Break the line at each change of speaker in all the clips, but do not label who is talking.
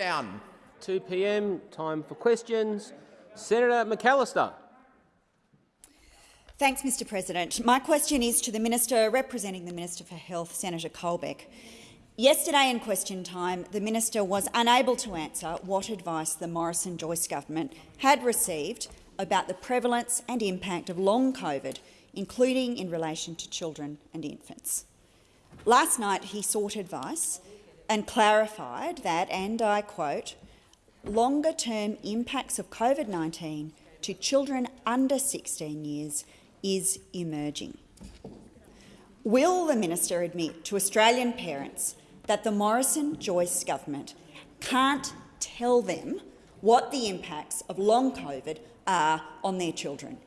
lockdown.
2 p.m. Time for questions. Senator McAllister.
Thanks, Mr President. My question is to the Minister representing the Minister for Health, Senator Colbeck. Yesterday in question time, the minister was unable to answer what advice the Morrison-Joyce government had received about the prevalence and impact of long COVID, including in relation to children and infants. Last night he sought advice and clarified that, and I quote, longer-term impacts of COVID-19 to children under 16 years is emerging. Will the minister admit to Australian parents that the Morrison-Joyce government can't tell them what the impacts of long COVID are on their children?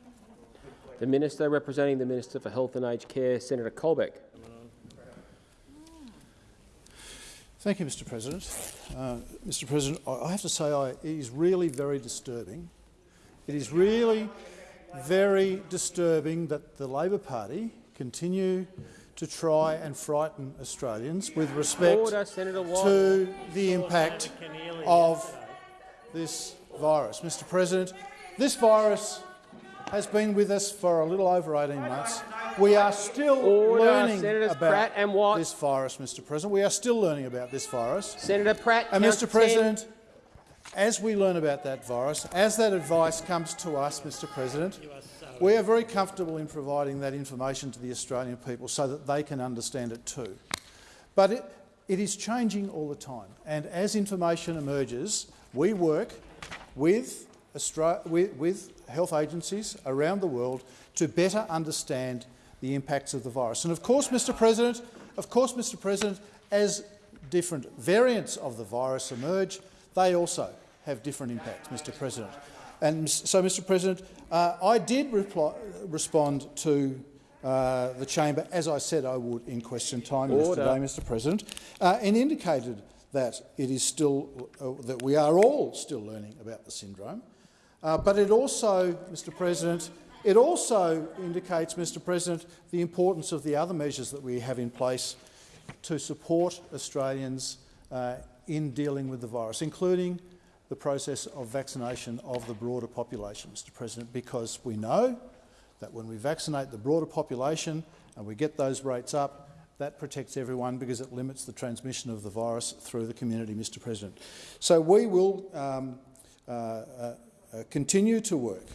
The Minister representing the Minister for Health and Aged Care, Senator Colbeck.
Thank you, Mr President. Uh, Mr President, I have to say I, it is really very disturbing. It is really very disturbing that the Labor Party continue to try and frighten Australians with respect
Order,
to the impact of this virus. Mr President, this virus has been with us for a little over 18 months. We are still
Order,
learning
Senators
about
Pratt and Watt.
this virus, Mr President. We are still learning about this virus.
Senator Pratt.
And Mr President,
10.
as we learn about that virus, as that advice comes to us, Mr President, we are very comfortable in providing that information to the Australian people so that they can understand it too. But it, it is changing all the time, and as information emerges, we work with, Austra with, with health agencies around the world to better understand the impacts of the virus. And of course, Mr President, of course, Mr President, as different variants of the virus emerge, they also have different impacts, Mr President. And so, Mr President, uh, I did reply, respond to uh, the chamber, as I said I would in question time
Order.
yesterday, Mr President, uh, and indicated that it is still uh, that we are all still learning about the syndrome. Uh, but it also, Mr President, it also indicates, Mr President, the importance of the other measures that we have in place to support Australians uh, in dealing with the virus, including the process of vaccination of the broader population, Mr President, because we know that when we vaccinate the broader population and we get those rates up, that protects everyone because it limits the transmission of the virus through the community, Mr President. So we will um, uh, uh, uh, continue to work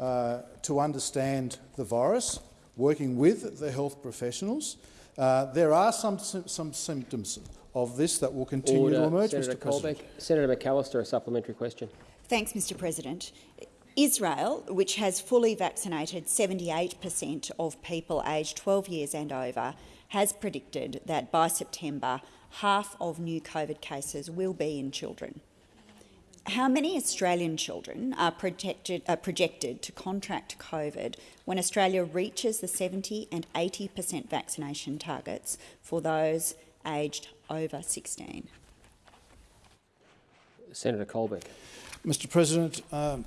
uh, to understand the virus, working with the health professionals. Uh, there are some, some symptoms of this that will continue
Order.
to emerge,
Senator
Mr President.
Colbeck. Senator McAllister, a supplementary question.
Thanks, Mr President. Israel, which has fully vaccinated 78 per cent of people aged 12 years and over, has predicted that by September half of new COVID cases will be in children. How many Australian children are, protected, are projected to contract COVID when Australia reaches the 70 and 80 per cent vaccination targets for those aged over 16?
Senator Colbeck.
Mr President, um,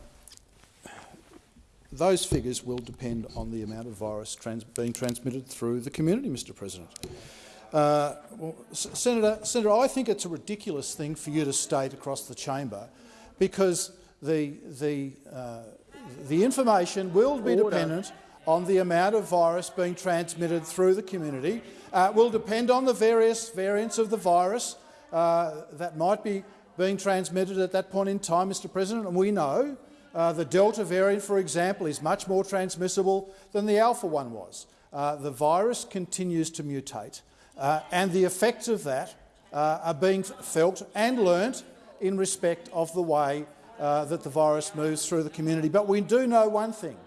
those figures will depend on the amount of virus trans being transmitted through the community, Mr President. Uh, well, Senator, Senator, I think it's a ridiculous thing for you to state across the chamber because the, the, uh, the information will be
Order.
dependent on the amount of virus being transmitted through the community, uh, will depend on the various variants of the virus uh, that might be being transmitted at that point in time, Mr President, and we know uh, the Delta variant, for example, is much more transmissible than the Alpha one was. Uh, the virus continues to mutate, uh, and the effects of that uh, are being felt and learnt in respect of the way uh, that the virus moves through the community. But we do know one thing.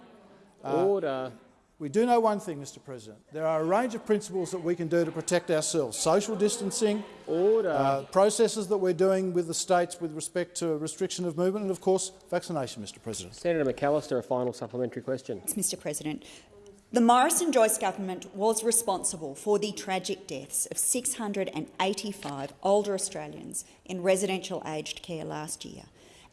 Uh,
Order.
We do know one thing, Mr President. There are a range of principles that we can do to protect ourselves. Social distancing,
Order.
uh, processes that we're doing with the states with respect to restriction of movement and, of course, vaccination, Mr President.
Senator McAllister, a final supplementary question.
Mr President. The Morrison-Joyce government was responsible for the tragic deaths of 685 older Australians in residential aged care last year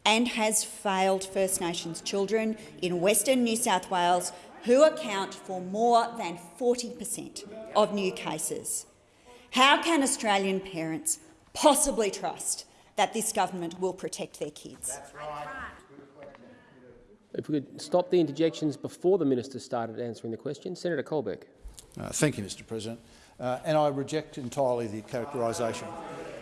and has failed First Nations children in Western New South Wales who account for more than 40 per cent of new cases. How can Australian parents possibly trust that this government will protect their kids.
If we could stop the interjections before the minister started answering the question. Senator Colbeck.
Uh, thank you, Mr President. Uh, and I reject entirely the characterisation.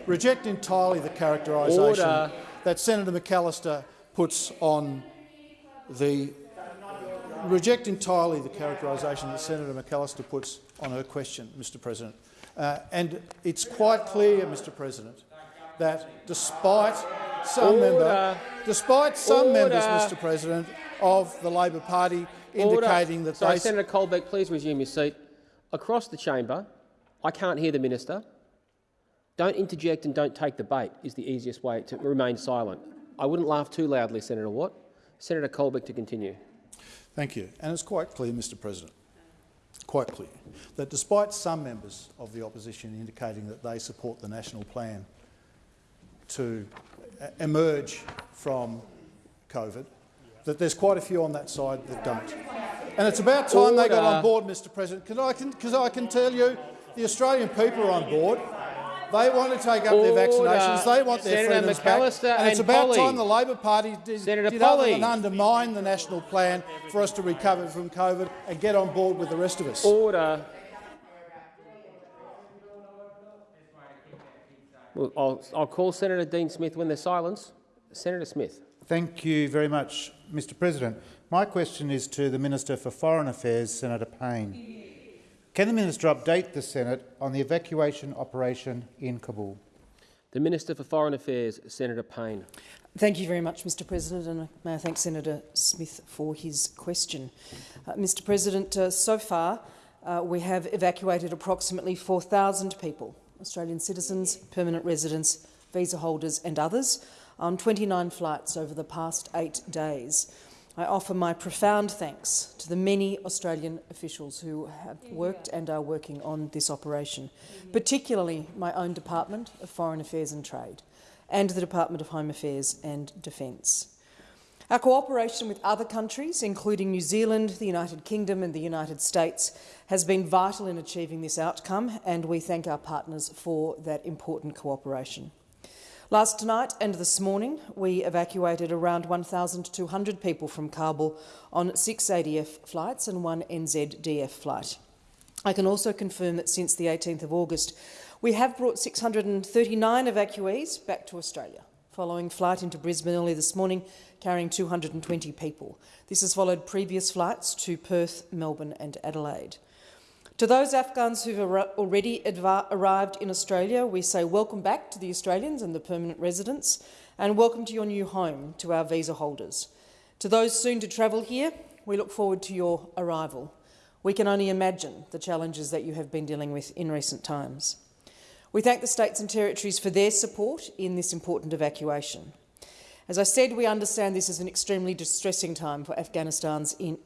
Reject entirely the characterisation that Senator McAllister puts on the reject entirely the characterisation that Senator McAllister puts on her question, Mr President. Uh, and it's quite clear, Mr President, that despite some,
Order.
member, despite some members, Mr President, of the Labor Party
Order.
indicating that
Sorry,
they
Senator Colbeck, please resume your seat. Across the chamber, I can't hear the minister. Don't interject and don't take the bait is the easiest way to remain silent. I wouldn't laugh too loudly, Senator Watt. Senator Colbeck to continue.
Thank you. And it's quite clear, Mr President, quite clear, that despite some members of the opposition indicating that they support the national plan to emerge from COVID, that there's quite a few on that side that don't. And it's about time they got on board, Mr President, because I, I can tell you the Australian people are on board. They want to take up their vaccinations. They want their
Senator
freedoms back.
McAllister
And it's about
Polley.
time the Labor Party did,
Senator
did other than undermine the national plan for us to recover from COVID and get on board with the rest of us.
Order. Well, I'll, I'll call Senator Dean Smith when there's silence. Senator Smith.
Thank you very much, Mr President. My question is to the Minister for Foreign Affairs, Senator Payne. Can the minister update the Senate on the evacuation operation in Kabul?
The Minister for Foreign Affairs, Senator Payne.
Thank you very much, Mr President, and may I thank Senator Smith for his question. Uh, Mr President, uh, so far uh, we have evacuated approximately 4,000 people, Australian citizens, permanent residents, visa holders and others, on 29 flights over the past eight days. I offer my profound thanks to the many Australian officials who have worked and are working on this operation, particularly my own Department of Foreign Affairs and Trade and the Department of Home Affairs and Defence. Our cooperation with other countries, including New Zealand, the United Kingdom and the United States, has been vital in achieving this outcome, and we thank our partners for that important cooperation. Last night and this morning, we evacuated around 1,200 people from Kabul on six ADF flights and one NZDF flight. I can also confirm that since the 18th of August, we have brought 639 evacuees back to Australia, following flight into Brisbane early this morning, carrying 220 people. This has followed previous flights to Perth, Melbourne and Adelaide. To those Afghans who've already arrived in Australia, we say welcome back to the Australians and the permanent residents, and welcome to your new home to our visa holders. To those soon to travel here, we look forward to your arrival. We can only imagine the challenges that you have been dealing with in recent times. We thank the states and territories for their support in this important evacuation. As I said, we understand this is an extremely distressing time for Afghanistan's in,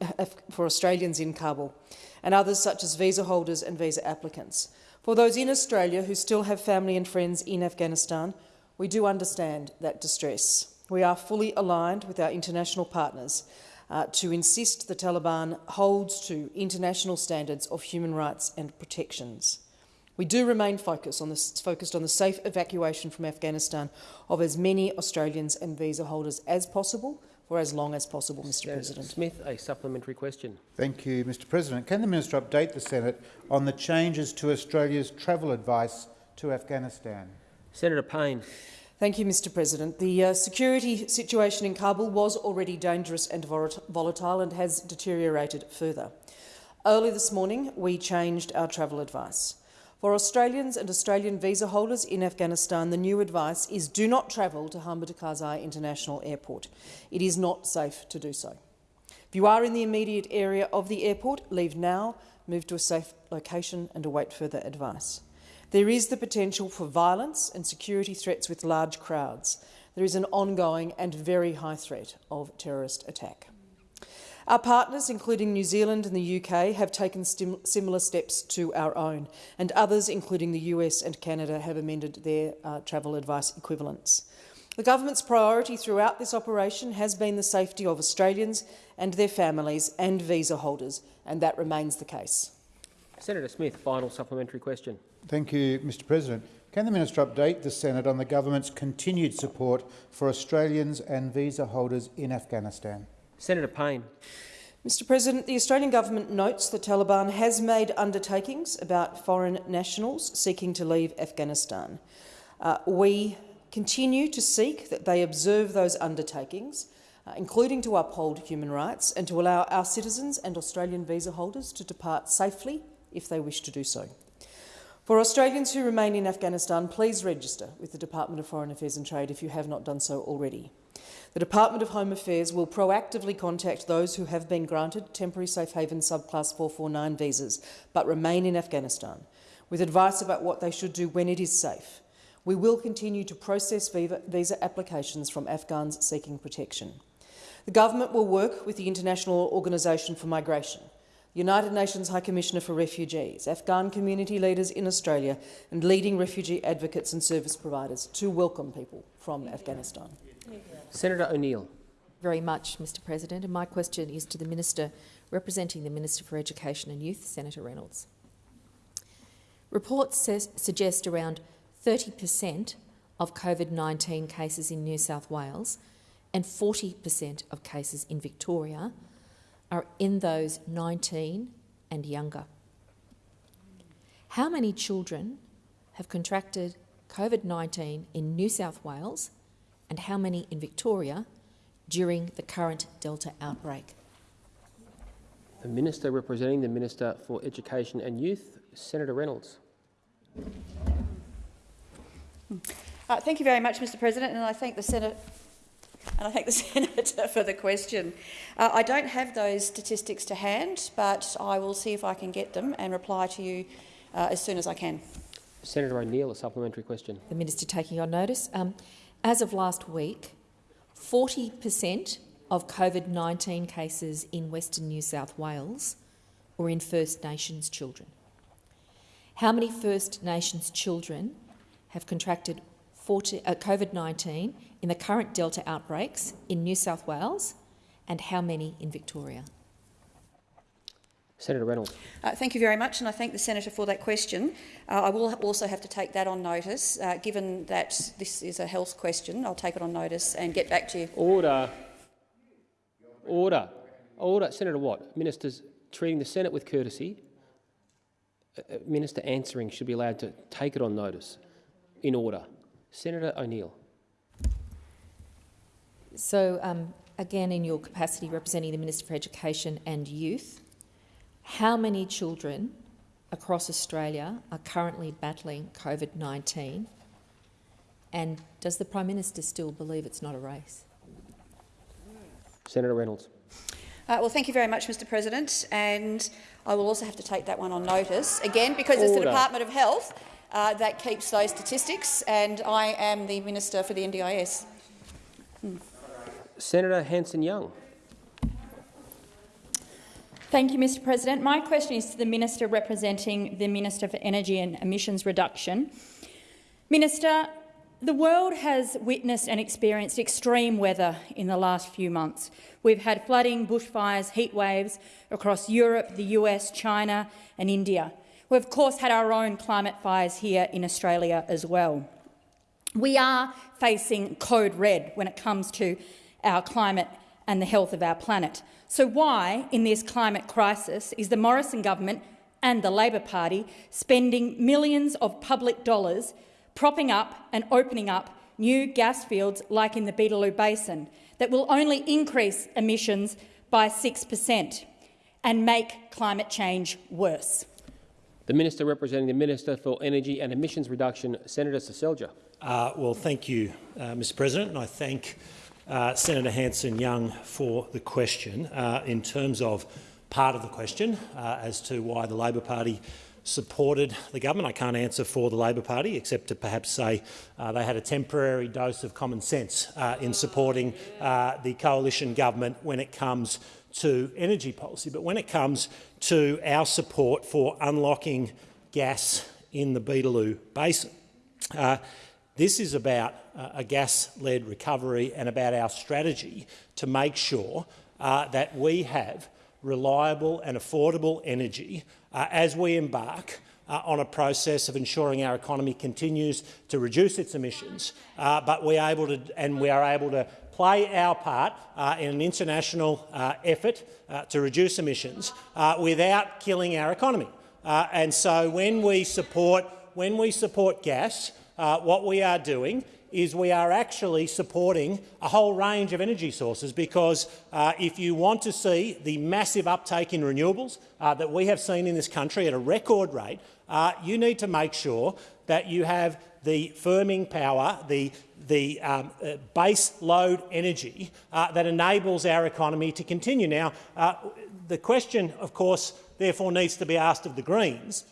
for Australians in Kabul and others such as visa holders and visa applicants. For those in Australia who still have family and friends in Afghanistan, we do understand that distress. We are fully aligned with our international partners uh, to insist the Taliban holds to international standards of human rights and protections. We do remain focused on, the, focused on the safe evacuation from Afghanistan of as many Australians and visa holders as possible for as long as possible, Mr
Senator
President.
Smith, a supplementary question.
Thank you, Mr President. Can the minister update the Senate on the changes to Australia's travel advice to Afghanistan?
Senator Payne.
Thank you, Mr President. The uh, security situation in Kabul was already dangerous and volatile and has deteriorated further. Early this morning, we changed our travel advice. For Australians and Australian visa holders in Afghanistan, the new advice is do not travel to Hamid Karzai International Airport. It is not safe to do so. If you are in the immediate area of the airport, leave now, move to a safe location and await further advice. There is the potential for violence and security threats with large crowds. There is an ongoing and very high threat of terrorist attack. Our partners, including New Zealand and the UK, have taken similar steps to our own, and others, including the US and Canada, have amended their uh, travel advice equivalents. The government's priority throughout this operation has been the safety of Australians and their families and visa holders, and that remains the case.
Senator Smith, final supplementary question.
Thank you, Mr President. Can the minister update the Senate on the government's continued support for Australians and visa holders in Afghanistan?
Senator Payne.
Mr President, the Australian government notes the Taliban has made undertakings about foreign nationals seeking to leave Afghanistan. Uh, we continue to seek that they observe those undertakings, uh, including to uphold human rights and to allow our citizens and Australian visa holders to depart safely if they wish to do so. For Australians who remain in Afghanistan, please register with the Department of Foreign Affairs and Trade if you have not done so already. The Department of Home Affairs will proactively contact those who have been granted temporary safe haven subclass 449 visas but remain in Afghanistan, with advice about what they should do when it is safe. We will continue to process visa applications from Afghans seeking protection. The government will work with the International Organisation for Migration, the United Nations High Commissioner for Refugees, Afghan community leaders in Australia and leading refugee advocates and service providers to welcome people from Afghanistan.
Senator O'Neill.
Very much, Mr President. And my question is to the Minister representing the Minister for Education and Youth, Senator Reynolds. Reports suggest around 30 per cent of COVID-19 cases in New South Wales and 40 per cent of cases in Victoria are in those 19 and younger. How many children have contracted COVID-19 in New South Wales and how many in Victoria during the current Delta outbreak?
The Minister representing the Minister for Education and Youth, Senator Reynolds.
Uh, thank you very much, Mr President, and I thank the Senate and I thank the Senator for the question. Uh, I don't have those statistics to hand, but I will see if I can get them and reply to you uh, as soon as I can.
Senator O'Neill, a supplementary question.
The Minister taking on notice. Um, as of last week, 40 per cent of COVID-19 cases in Western New South Wales were in First Nations children. How many First Nations children have contracted uh, COVID-19 in the current Delta outbreaks in New South Wales and how many in Victoria?
Senator Reynolds.
Uh, thank you very much, and I thank the senator for that question. Uh, I will also have to take that on notice. Uh, given that this is a health question, I'll take it on notice and get back to you.
Order. Order. Order. Senator Watt, ministers treating the Senate with courtesy. A minister answering should be allowed to take it on notice. In order. Senator O'Neill.
So, um, again, in your capacity representing the Minister for Education and Youth, how many children across Australia are currently battling COVID-19 and does the Prime Minister still believe it's not a race?
Senator Reynolds.
Uh, well, thank you very much, Mr President. And I will also have to take that one on notice, again, because Order. it's the Department of Health uh, that keeps those statistics, and I am the Minister for the NDIS.
Hmm. Senator Hanson-Young.
Thank you, Mr President. My question is to the Minister representing the Minister for Energy and Emissions Reduction. Minister, the world has witnessed and experienced extreme weather in the last few months. We've had flooding, bushfires, heat waves across Europe, the US, China and India. We've of course had our own climate fires here in Australia as well. We are facing code red when it comes to our climate and the health of our planet. So why, in this climate crisis, is the Morrison government and the Labor Party spending millions of public dollars propping up and opening up new gas fields like in the Beetaloo Basin that will only increase emissions by 6 per cent and make climate change worse?
The Minister representing the Minister for Energy and Emissions Reduction, Senator Seselja.
Uh, well, thank you, uh, Mr President, and I thank uh, Senator Hanson-Young for the question. Uh, in terms of part of the question uh, as to why the Labor Party supported the government, I can't answer for the Labor Party except to perhaps say uh, they had a temporary dose of common sense uh, in supporting uh, the coalition government when it comes to energy policy. But when it comes to our support for unlocking gas in the Beetaloo Basin, this is about uh, a gas-led recovery and about our strategy to make sure uh, that we have reliable and affordable energy uh, as we embark uh, on a process of ensuring our economy continues to reduce its emissions, uh, but we are able to, and we are able to play our part uh, in an international effort to reduce emissions without killing our economy. And so when we support, when we support gas, uh, what we are doing is we are actually supporting a whole range of energy sources because uh, if you want to see the massive uptake in renewables uh, that we have seen in this country at a record rate, uh, you need to make sure that you have the firming power, the, the um, uh, base load energy uh, that enables our economy to continue. Now, uh, the question, of course, therefore needs to be asked of the Greens,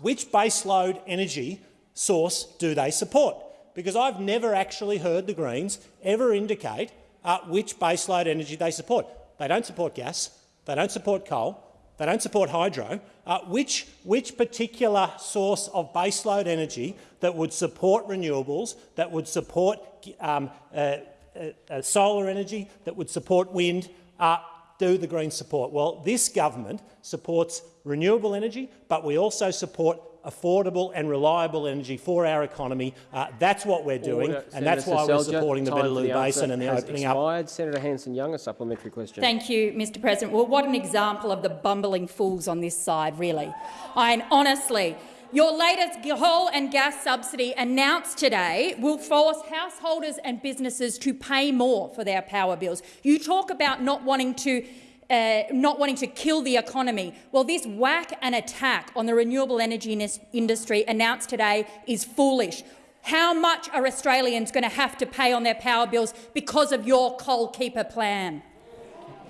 which base load energy source do they support? because I've never actually heard the Greens ever indicate uh, which baseload energy they support. They don't support gas, they don't support coal, they don't support hydro. Uh, which, which particular source of baseload energy that would support renewables, that would support um, uh, uh, uh solar energy, that would support wind, uh, do the Greens support? Well, this government supports renewable energy, but we also support affordable and reliable energy for our economy. Uh, that's what we're doing,
Order.
and
Senator
that's why we're supporting the Beetaloo
the
Basin and the opening
expired.
up.
Senator Hanson-Young, a supplementary question.
Thank you, Mr President. Well, what an example of the bumbling fools on this side, really. I mean, honestly, your latest coal and gas subsidy announced today will force householders and businesses to pay more for their power bills. You talk about not wanting to uh, not wanting to kill the economy. Well, this whack and attack on the renewable energy industry announced today is foolish. How much are Australians going to have to pay on their power bills because of your coal keeper plan?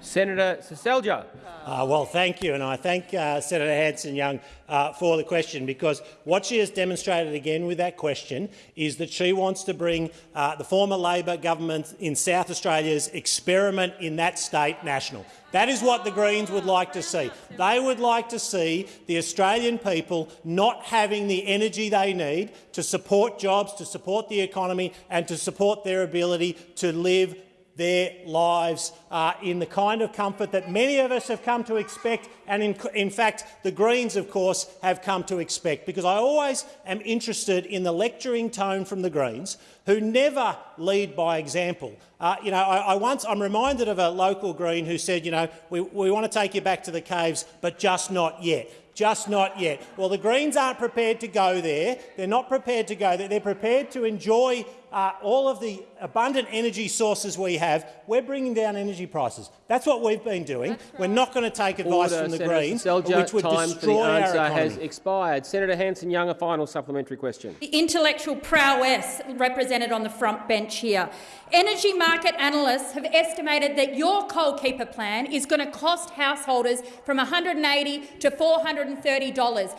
Senator Seselja.
Uh, well, thank you, and I thank uh, Senator Hanson-Young uh, for the question, because what she has demonstrated again with that question is that she wants to bring uh, the former Labor government in South Australia's experiment in that state national. That is what the Greens would like to see. They would like to see the Australian people not having the energy they need to support jobs, to support the economy and to support their ability to live their lives uh, in the kind of comfort that many of us have come to expect and, in, in, fact, the Greens, of course, have come to expect. Because I always am interested in the lecturing tone from the Greens, who never lead by example. Uh, you know, I, I, once I'm reminded of a local Green who said, you know, we, we want to take you back to the caves, but just not yet just not yet. Well, the Greens aren't prepared to go there. They're not prepared to go there. They're prepared to enjoy uh, all of the abundant energy sources we have, we're bringing down energy prices. That's what we've been doing. Right. We're not going to take advice
Order,
from the
Senator
Greens,
Selja,
which would
time
destroy
for the answer
our economy.
has expired. Senator Hanson-Young, a final supplementary question.
The intellectual prowess represented on the front bench here. Energy market analysts have estimated that your coal keeper plan is going to cost householders from 180 to $430.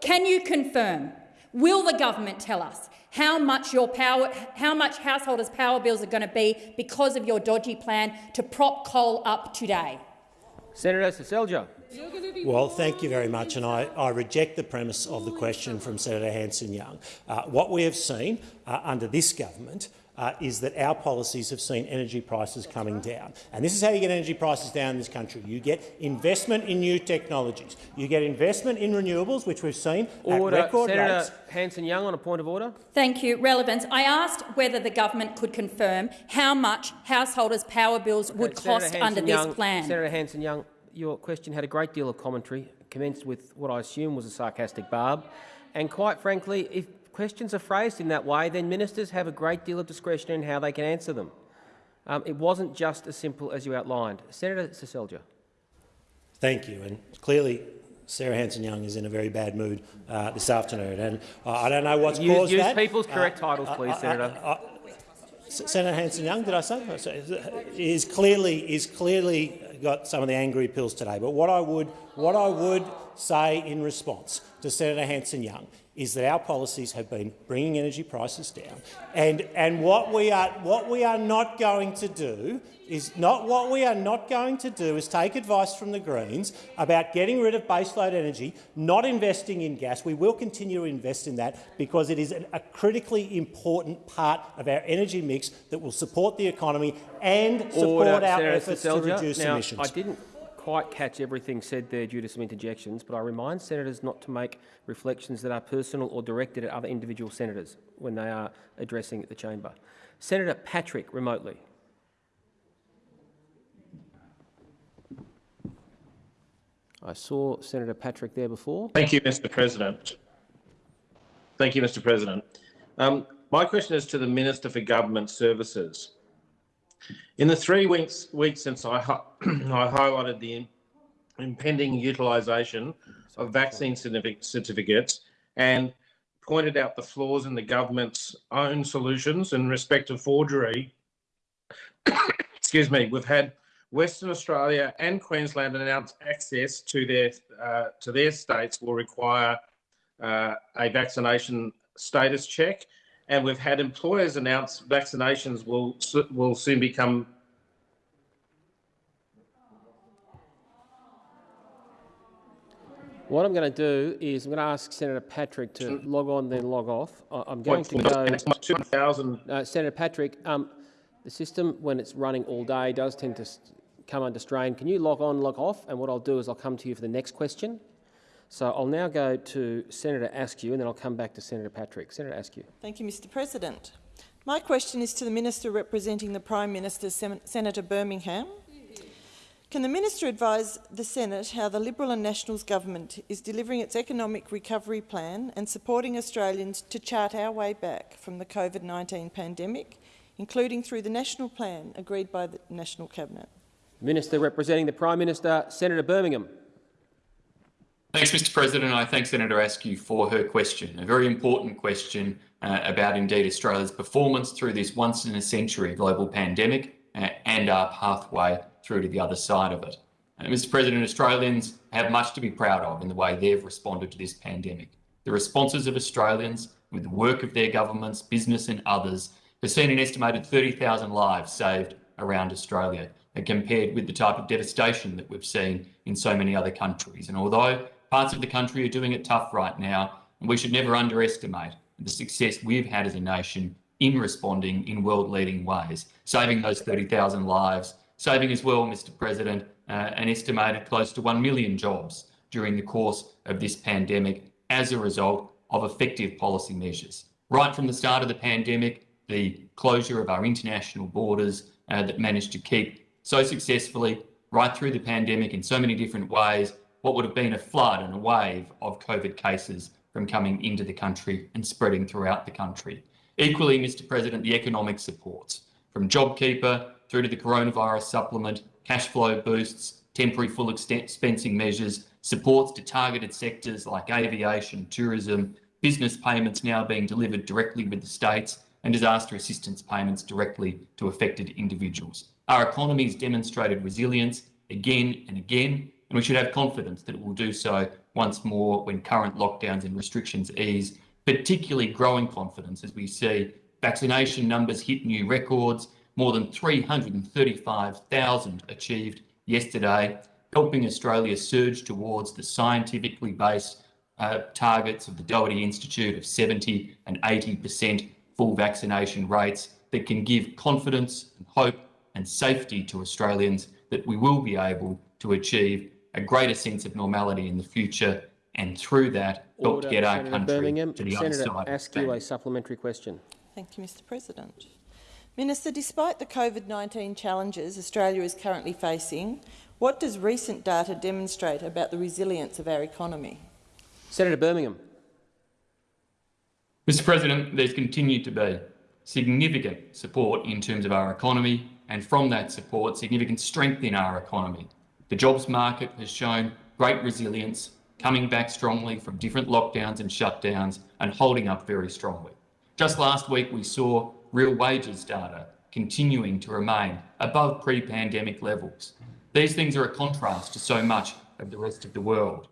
Can you confirm? Will the government tell us how much your power, how much householders' power bills are going to be because of your dodgy plan to prop coal up today.
Senator Seselja.
Well, thank you very much, and I, I reject the premise of the question from Senator Hanson-Young. Uh, what we have seen uh, under this government uh, is that our policies have seen energy prices coming down. And this is how you get energy prices down in this country. You get investment in new technologies. You get investment in renewables, which we've seen
order.
at record
Senator
rates.
Hanson-Young on a point of order.
Thank you. Relevance. I asked whether the government could confirm how much householders' power bills would cost under this plan.
Senator Hanson-Young, your question had a great deal of commentary, commenced with what I assume was a sarcastic barb. And quite frankly, if questions are phrased in that way, then ministers have a great deal of discretion in how they can answer them. Um, it wasn't just as simple as you outlined. Senator Seselja.
Thank you. And clearly, Sarah Hanson-Young is in a very bad mood uh, this afternoon, and uh, I don't know what's
use,
caused
use
that.
people's correct
uh,
titles, please, Senator.
Senator Hanson-Young, did I say? Is clearly is clearly got some of the angry pills today. But what I would what I would say in response to Senator Hanson-Young is that our policies have been bringing energy prices down. And, and what, we are, what we are not going to do is not what we are not going to do is take advice from the Greens about getting rid of baseload energy, not investing in gas. We will continue to invest in that because it is an, a critically important part of our energy mix that will support the economy and support
Order,
our efforts to reduce
now,
emissions.
Quite catch everything said there due to some interjections, but I remind senators not to make reflections that are personal or directed at other individual senators when they are addressing the chamber. Senator Patrick, remotely. I saw Senator Patrick there before.
Thank you, Mr President. Thank you, Mr President. Um, my question is to the Minister for Government Services. In the three weeks, weeks since I, I highlighted the impending utilisation of vaccine certificates and pointed out the flaws in the government's own solutions in respect of forgery, excuse me, we've had Western Australia and Queensland announce access to their uh, to their states will require uh, a vaccination status check, and we've had employers announce vaccinations will will soon become
What I'm going to do is I'm going to ask Senator Patrick to log on, then log off. I'm going to go. Uh, Senator Patrick, um, the system, when it's running all day, does tend to come under strain. Can you log on, log off? And what I'll do is I'll come to you for the next question. So I'll now go to Senator Askew, and then I'll come back to Senator Patrick. Senator Askew.
Thank you, Mr President. My question is to the Minister representing the Prime Minister, Sen Senator Birmingham. Can the Minister advise the Senate how the Liberal and Nationals government is delivering its economic recovery plan and supporting Australians to chart our way back from the COVID-19 pandemic, including through the national plan agreed by the National Cabinet?
Minister representing the Prime Minister, Senator Birmingham.
Thanks, Mr President. I thank Senator Askew for her question, a very important question uh, about indeed Australia's performance through this once-in-a-century global pandemic uh, and our pathway through to the other side of it. Uh, Mr President, Australians have much to be proud of in the way they've responded to this pandemic. The responses of Australians, with the work of their governments, business and others, has seen an estimated 30,000 lives saved around Australia, and compared with the type of devastation that we've seen in so many other countries. And although parts of the country are doing it tough right now, and we should never underestimate the success we've had as a nation in responding in world-leading ways, saving those 30,000 lives, saving as well, Mr President, uh, an estimated close to 1 million jobs during the course of this pandemic as a result of effective policy measures. Right from the start of the pandemic, the closure of our international borders uh, that managed to keep so successfully right through the pandemic in so many different ways what would have been a flood and a wave of COVID cases from coming into the country and spreading throughout the country. Equally, Mr President, the economic supports, from JobKeeper through to the coronavirus supplement, cash flow boosts, temporary full expensing measures, supports to targeted sectors like aviation, tourism, business payments now being delivered directly with the states, and disaster assistance payments directly to affected individuals. Our economy has demonstrated resilience again and again, and we should have confidence that it will do so once more when current lockdowns and restrictions ease, particularly growing confidence as we see vaccination numbers hit new records, more than 335,000 achieved yesterday, helping Australia surge towards the scientifically based uh, targets of the Doherty Institute of 70 and 80% full vaccination rates that can give confidence and hope and safety to Australians that we will be able to achieve a greater sense of normality in the future and through that help
Order,
to get our
Senator
country
Birmingham.
to the
Senator
other side. of
Askew, a supplementary question.
Thank you, Mr President. Minister, despite the COVID-19 challenges Australia is currently facing, what does recent data demonstrate about the resilience of our economy?
Senator Birmingham.
Mr President, there's continued to be significant support in terms of our economy and from that support, significant strength in our economy. The jobs market has shown great resilience, coming back strongly from different lockdowns and shutdowns and holding up very strongly. Just last week, we saw real wages data continuing to remain above pre-pandemic levels. These things are a contrast to so much of the rest of the world.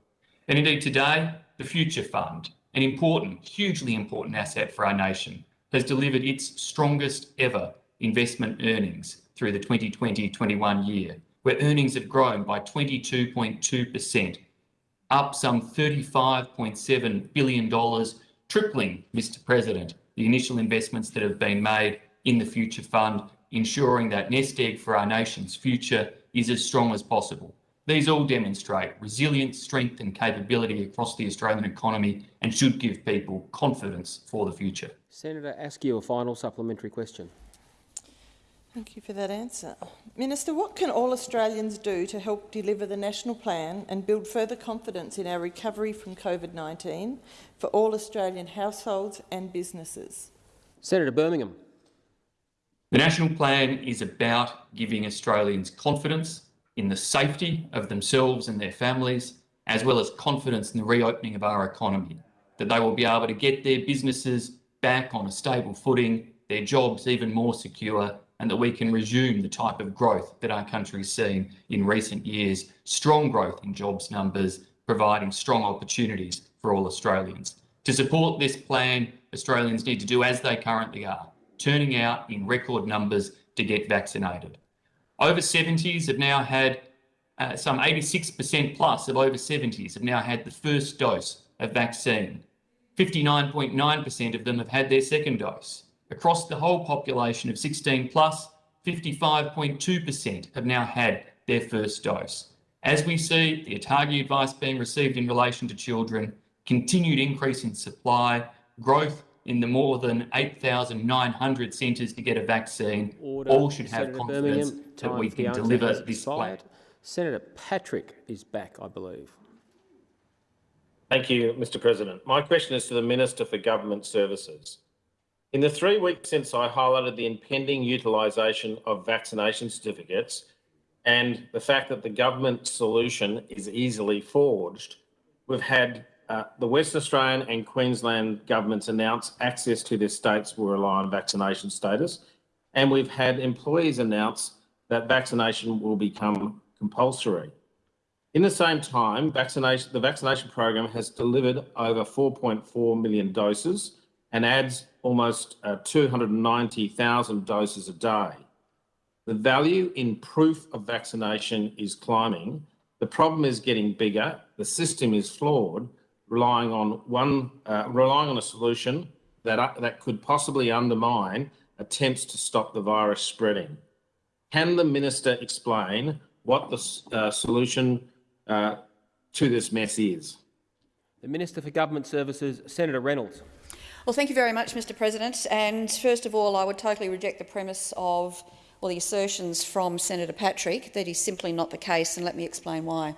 And indeed today, the Future Fund, an important, hugely important asset for our nation, has delivered its strongest ever investment earnings through the 2020-21 year, where earnings have grown by 22.2%, up some $35.7 billion, tripling, Mr President, the initial investments that have been made in the Future Fund, ensuring that nest egg for our nation's future is as strong as possible. These all demonstrate resilience, strength and capability across the Australian economy and should give people confidence for the future.
Senator Askew a final supplementary question.
Thank you for that answer. Minister, what can all Australians do to help deliver the national plan and build further confidence in our recovery from COVID-19 for all Australian households and businesses?
Senator Birmingham.
The national plan is about giving Australians confidence in the safety of themselves and their families, as well as confidence in the reopening of our economy, that they will be able to get their businesses back on a stable footing, their jobs even more secure, and that we can resume the type of growth that our country's seen in recent years, strong growth in jobs numbers, providing strong opportunities for all Australians. To support this plan, Australians need to do as they currently are, turning out in record numbers to get vaccinated. Over 70s have now had, uh, some 86% plus of over 70s have now had the first dose of vaccine. 59.9% of them have had their second dose. Across the whole population of 16 plus, 55.2% have now had their first dose. As we see the ATAGI advice being received in relation to children, continued increase in supply, growth in the more than 8,900 centres to get a vaccine,
Order.
all should have
Senator
confidence
Birmingham,
that
time
we can deliver this plan.
Senator Patrick is back, I believe.
Thank you, Mr President. My question is to the Minister for Government Services. In the three weeks since I highlighted the impending utilisation of vaccination certificates and the fact that the government solution is easily forged, we've had uh, the West Australian and Queensland governments announce access to their states will rely on vaccination status, and we've had employees announce that vaccination will become compulsory. In the same time, vaccination, the vaccination program has delivered over 4.4 million doses and adds almost uh, 290,000 doses a day. The value in proof of vaccination is climbing. The problem is getting bigger. The system is flawed, relying on one, uh, relying on a solution that uh, that could possibly undermine attempts to stop the virus spreading. Can the minister explain what the uh, solution uh, to this mess is?
The Minister for Government Services, Senator Reynolds.
Well, thank you very much, Mr President. And first of all, I would totally reject the premise of or the assertions from Senator Patrick that is simply not the case, and let me explain why.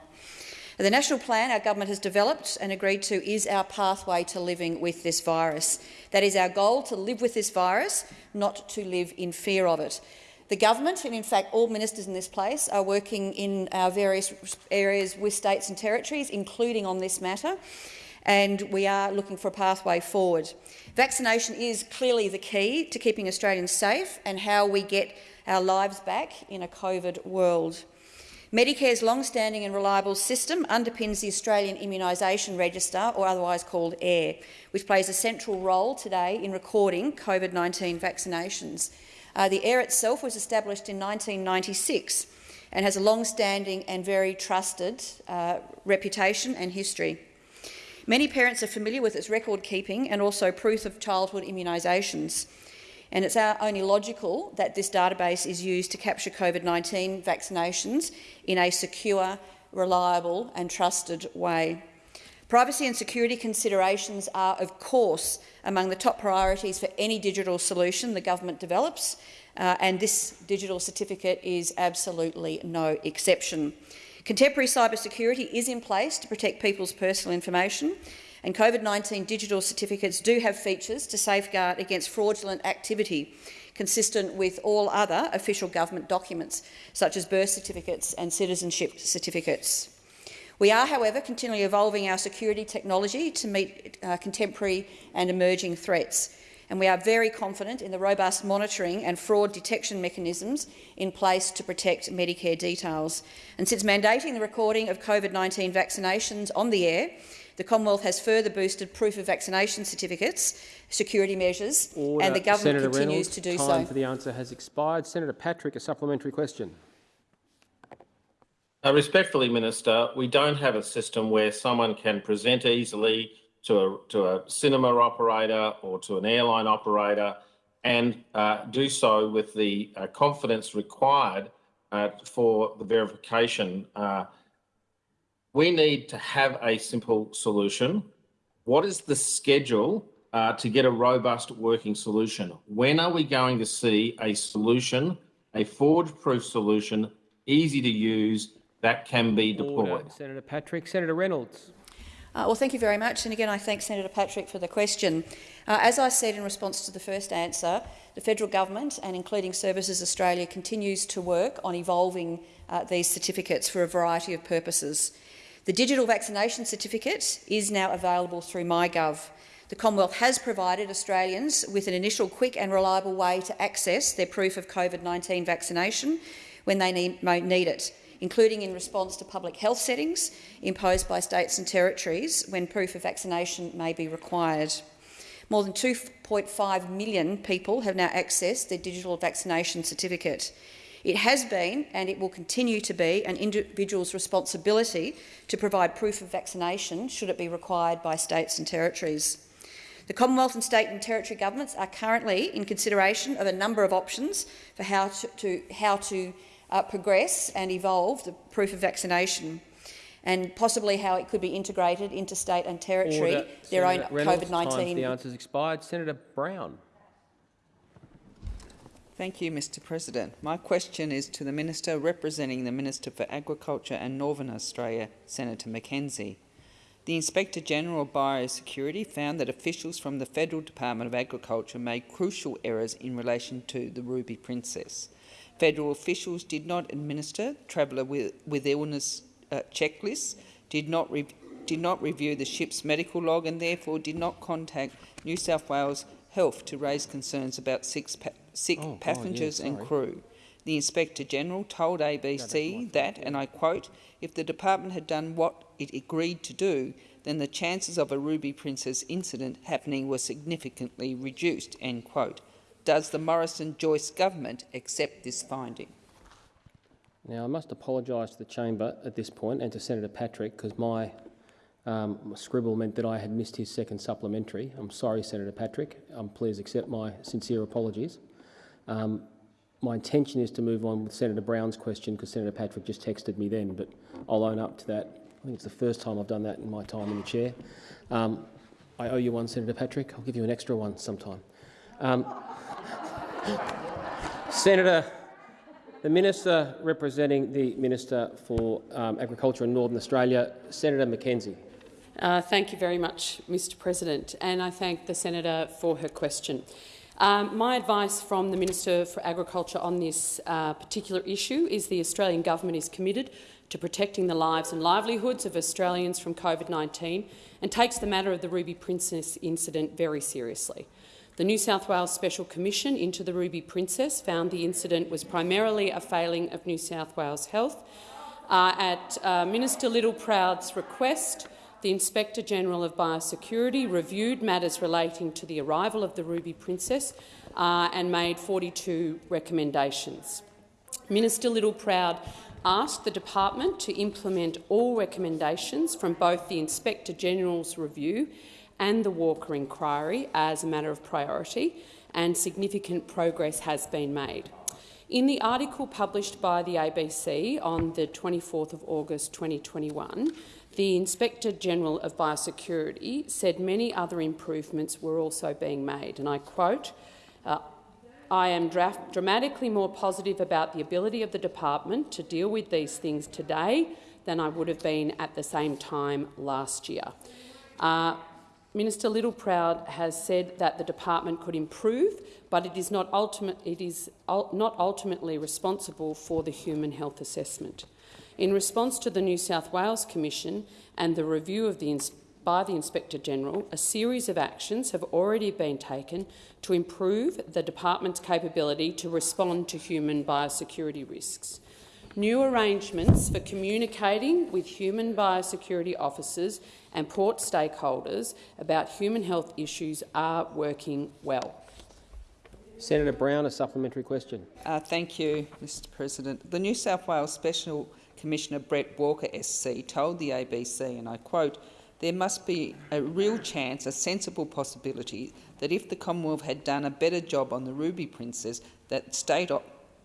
The national plan our government has developed and agreed to is our pathway to living with this virus. That is our goal, to live with this virus, not to live in fear of it. The government, and in fact all ministers in this place, are working in our various areas with states and territories, including on this matter, and we are looking for a pathway forward. Vaccination is clearly the key to keeping Australians safe and how we get our lives back in a COVID world. Medicare's long-standing and reliable system underpins the Australian Immunisation Register, or otherwise called AIR, which plays a central role today in recording COVID-19 vaccinations. Uh, the AIR itself was established in 1996 and has a long-standing and very trusted uh, reputation and history. Many parents are familiar with its record keeping and also proof of childhood immunisations. And it's only logical that this database is used to capture COVID-19 vaccinations in a secure, reliable and trusted way. Privacy and security considerations are, of course, among the top priorities for any digital solution the government develops, uh, and this digital certificate is absolutely no exception. Contemporary cybersecurity is in place to protect people's personal information, and COVID-19 digital certificates do have features to safeguard against fraudulent activity consistent with all other official government documents, such as birth certificates and citizenship certificates. We are, however, continually evolving our security technology to meet uh, contemporary and emerging threats, and we are very confident in the robust monitoring and fraud detection mechanisms in place to protect Medicare details. And since mandating the recording of COVID-19 vaccinations on the AIR, the Commonwealth has further boosted proof of vaccination certificates, security measures,
Order.
and the government
Senator
continues
Reynolds,
to do
time
so.
for the answer has expired. Senator Patrick, a supplementary question.
Uh, respectfully, Minister, we don't have a system where someone can present easily to a, to a cinema operator or to an airline operator and uh, do so with the uh, confidence required uh, for the verification uh, we need to have a simple solution. What is the schedule uh, to get a robust working solution? When are we going to see a solution, a forward-proof solution, easy to use, that can be deployed?
Order. Senator Patrick. Senator Reynolds.
Uh, well, thank you very much. And again, I thank Senator Patrick for the question. Uh, as I said in response to the first answer, the federal government and including Services Australia continues to work on evolving uh, these certificates for a variety of purposes. The digital vaccination certificate is now available through MyGov. The Commonwealth has provided Australians with an initial quick and reliable way to access their proof of COVID-19 vaccination when they need, need it including in response to public health settings imposed by states and territories when proof of vaccination may be required. More than 2.5 million people have now accessed their digital vaccination certificate. It has been, and it will continue to be, an individual's responsibility to provide proof of vaccination should it be required by states and territories. The Commonwealth and state and territory governments are currently in consideration of a number of options for how to, to how to uh, progress and evolve the proof of vaccination and possibly how it could be integrated into state and territory,
Order.
their
Senator
own COVID-19.
The answer's expired. Senator Brown.
Thank you, Mr President. My question is to the Minister representing the Minister for Agriculture and Northern Australia, Senator McKenzie. The Inspector General of Biosecurity found that officials from the Federal Department of Agriculture made crucial errors in relation to the Ruby Princess. Federal officials did not administer traveller with, with illness uh, checklists, did not, did not review the ship's medical log and therefore did not contact New South Wales Health to raise concerns about six pa sick oh, passengers and crew. The Inspector General told ABC that, and I quote, if the department had done what it agreed to do, then the chances of a Ruby Princess incident happening were significantly reduced, end quote. Does the Morrison-Joyce government accept this finding?
Now, I must apologise to the chamber at this point and to Senator Patrick because my, um, scribble meant that I had missed his second supplementary. I'm sorry, Senator Patrick. Um, please accept my sincere apologies. Um, my intention is to move on with Senator Brown's question because Senator Patrick just texted me then, but I'll own up to that. I think it's the first time I've done that in my time in the chair. Um, I owe you one, Senator Patrick. I'll give you an extra one sometime. Senator, the Minister representing the Minister for um, Agriculture in Northern Australia, Senator McKenzie.
Uh, thank you very much, Mr President, and I thank the Senator for her question. Um, my advice from the Minister for Agriculture on this uh, particular issue is the Australian Government is committed to protecting the lives and livelihoods of Australians from COVID-19 and takes the matter of the Ruby Princess incident very seriously. The New South Wales Special Commission into the Ruby Princess found the incident was primarily a failing of New South Wales Health. Uh, at uh, Minister Littleproud's request, the Inspector General of Biosecurity reviewed matters relating to the arrival of the Ruby Princess uh, and made 42 recommendations. Minister Littleproud asked the department to implement all recommendations from both the Inspector General's review and the Walker inquiry as a matter of priority, and significant progress has been made. In the article published by the ABC on the 24th of August 2021, the Inspector General of Biosecurity said many other improvements were also being made, and I quote, uh, I am dramatically more positive about the ability of the department to deal with these things today than I would have been at the same time last year. Uh, Minister Littleproud has said that the department could improve, but it is not, ultimate, it is not ultimately responsible for the human health assessment. In response to the New South Wales Commission and the review of the by the Inspector General, a series of actions have already been taken to improve the department's capability to respond to human biosecurity risks. New arrangements for communicating with human biosecurity officers and port stakeholders about human health issues are working well.
Senator Brown, a supplementary question.
Uh, thank you, Mr President. The New South Wales Special Commissioner Brett Walker SC told the ABC, and I quote, there must be a real chance, a sensible possibility, that if the Commonwealth had done a better job on the Ruby Princess, that, state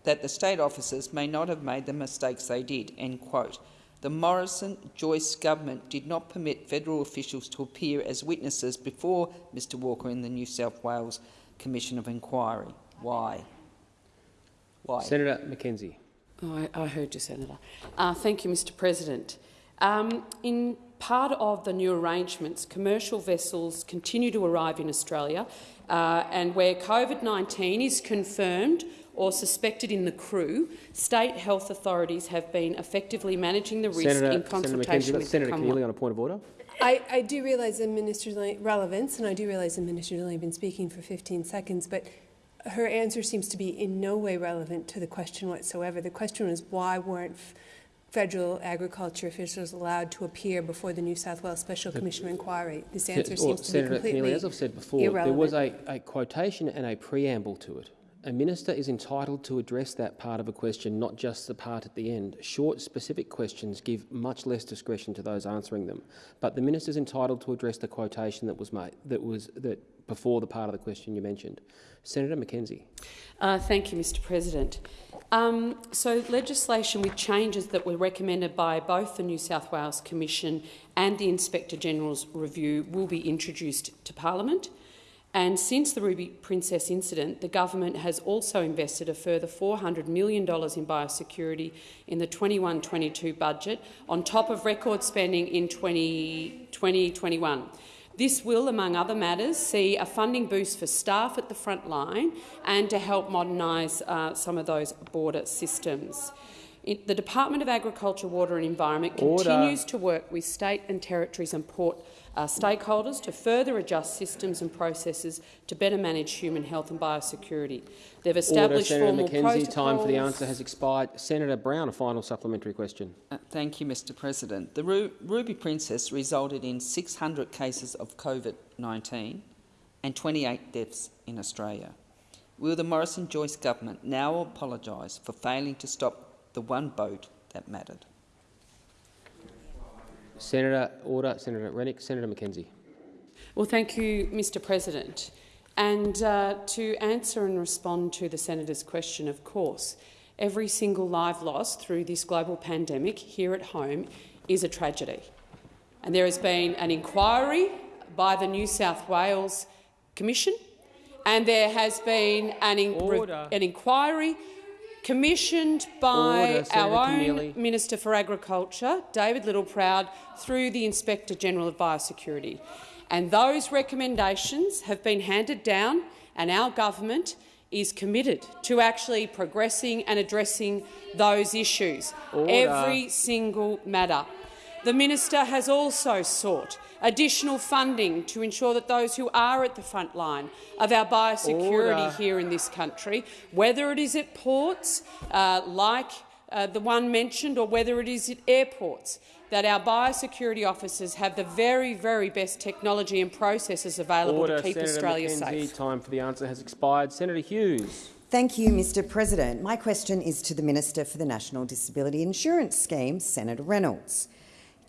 that the state officers may not have made the mistakes they did. End quote. The Morrison-Joyce government did not permit federal officials to appear as witnesses before Mr Walker in the New South Wales Commission of Inquiry. Why? Why?
Senator McKenzie.
Oh, I, I, heard you, Senator. Uh, thank you, Mr President. Um, in part of the new arrangements, commercial vessels continue to arrive in Australia, uh, and where COVID-19 is confirmed or suspected in the crew, state health authorities have been effectively managing the risk
Senator,
in consultation
Senator
with
Senator
the
Keneally on a point of order.
I, I do realise the minister's relevance, and I do realise the minister's only been speaking for 15 seconds, but her answer seems to be in no way relevant to the question whatsoever. The question was why weren't federal agriculture officials allowed to appear before the New South Wales Special Commission of Inquiry. This answer seems to
Senator
be completely
Keneally, as I've said before,
irrelevant.
there was a, a quotation and a preamble to it. A minister is entitled to address that part of a question, not just the part at the end. Short, specific questions give much less discretion to those answering them. But the minister is entitled to address the quotation that was made, that was that before the part of the question you mentioned. Senator McKenzie.
Uh, thank you, Mr. President. Um, so, legislation with changes that were recommended by both the New South Wales Commission and the Inspector General's review will be introduced to Parliament. And since the Ruby Princess incident, the government has also invested a further $400 million in biosecurity in the 21-22 budget, on top of record spending in 2021. This will, among other matters, see a funding boost for staff at the front line and to help modernise uh, some of those border systems. It, the Department of Agriculture, Water and Environment
Order.
continues to work with state and territories and port uh, stakeholders to further adjust systems and processes to better manage human health and biosecurity. They've established
Order, Senator
formal
McKenzie.
protocols.
Time for the answer has expired. Senator Brown, a final supplementary question.
Uh, thank you, Mr President. The Ru Ruby Princess resulted in 600 cases of COVID-19 and 28 deaths in Australia. Will the Morrison-Joyce government now apologise for failing to stop the one boat that mattered?
Senator Order, Senator Rennick, Senator McKenzie.
Well, thank you, Mr President. And uh, to answer and respond to the senator's question, of course, every single life lost through this global pandemic here at home is a tragedy. And there has been an inquiry by the New South Wales Commission, and there has been an, in an inquiry commissioned by
Order,
our own
Keneally.
Minister for Agriculture, David Littleproud, through the Inspector General of Biosecurity. And those recommendations have been handed down, and our government is committed to actually progressing and addressing those issues,
Order.
every single matter. The minister has also sought additional funding to ensure that those who are at the front line of our biosecurity
Order.
here in this country, whether it is at ports uh, like uh, the one mentioned or whether it is at airports, that our biosecurity officers have the very, very best technology and processes available
Order,
to keep
Senator
Australia
McKenzie.
safe.
Time for the answer has expired. Senator Hughes.
Thank you, Mr President. My question is to the Minister for the National Disability Insurance Scheme, Senator Reynolds.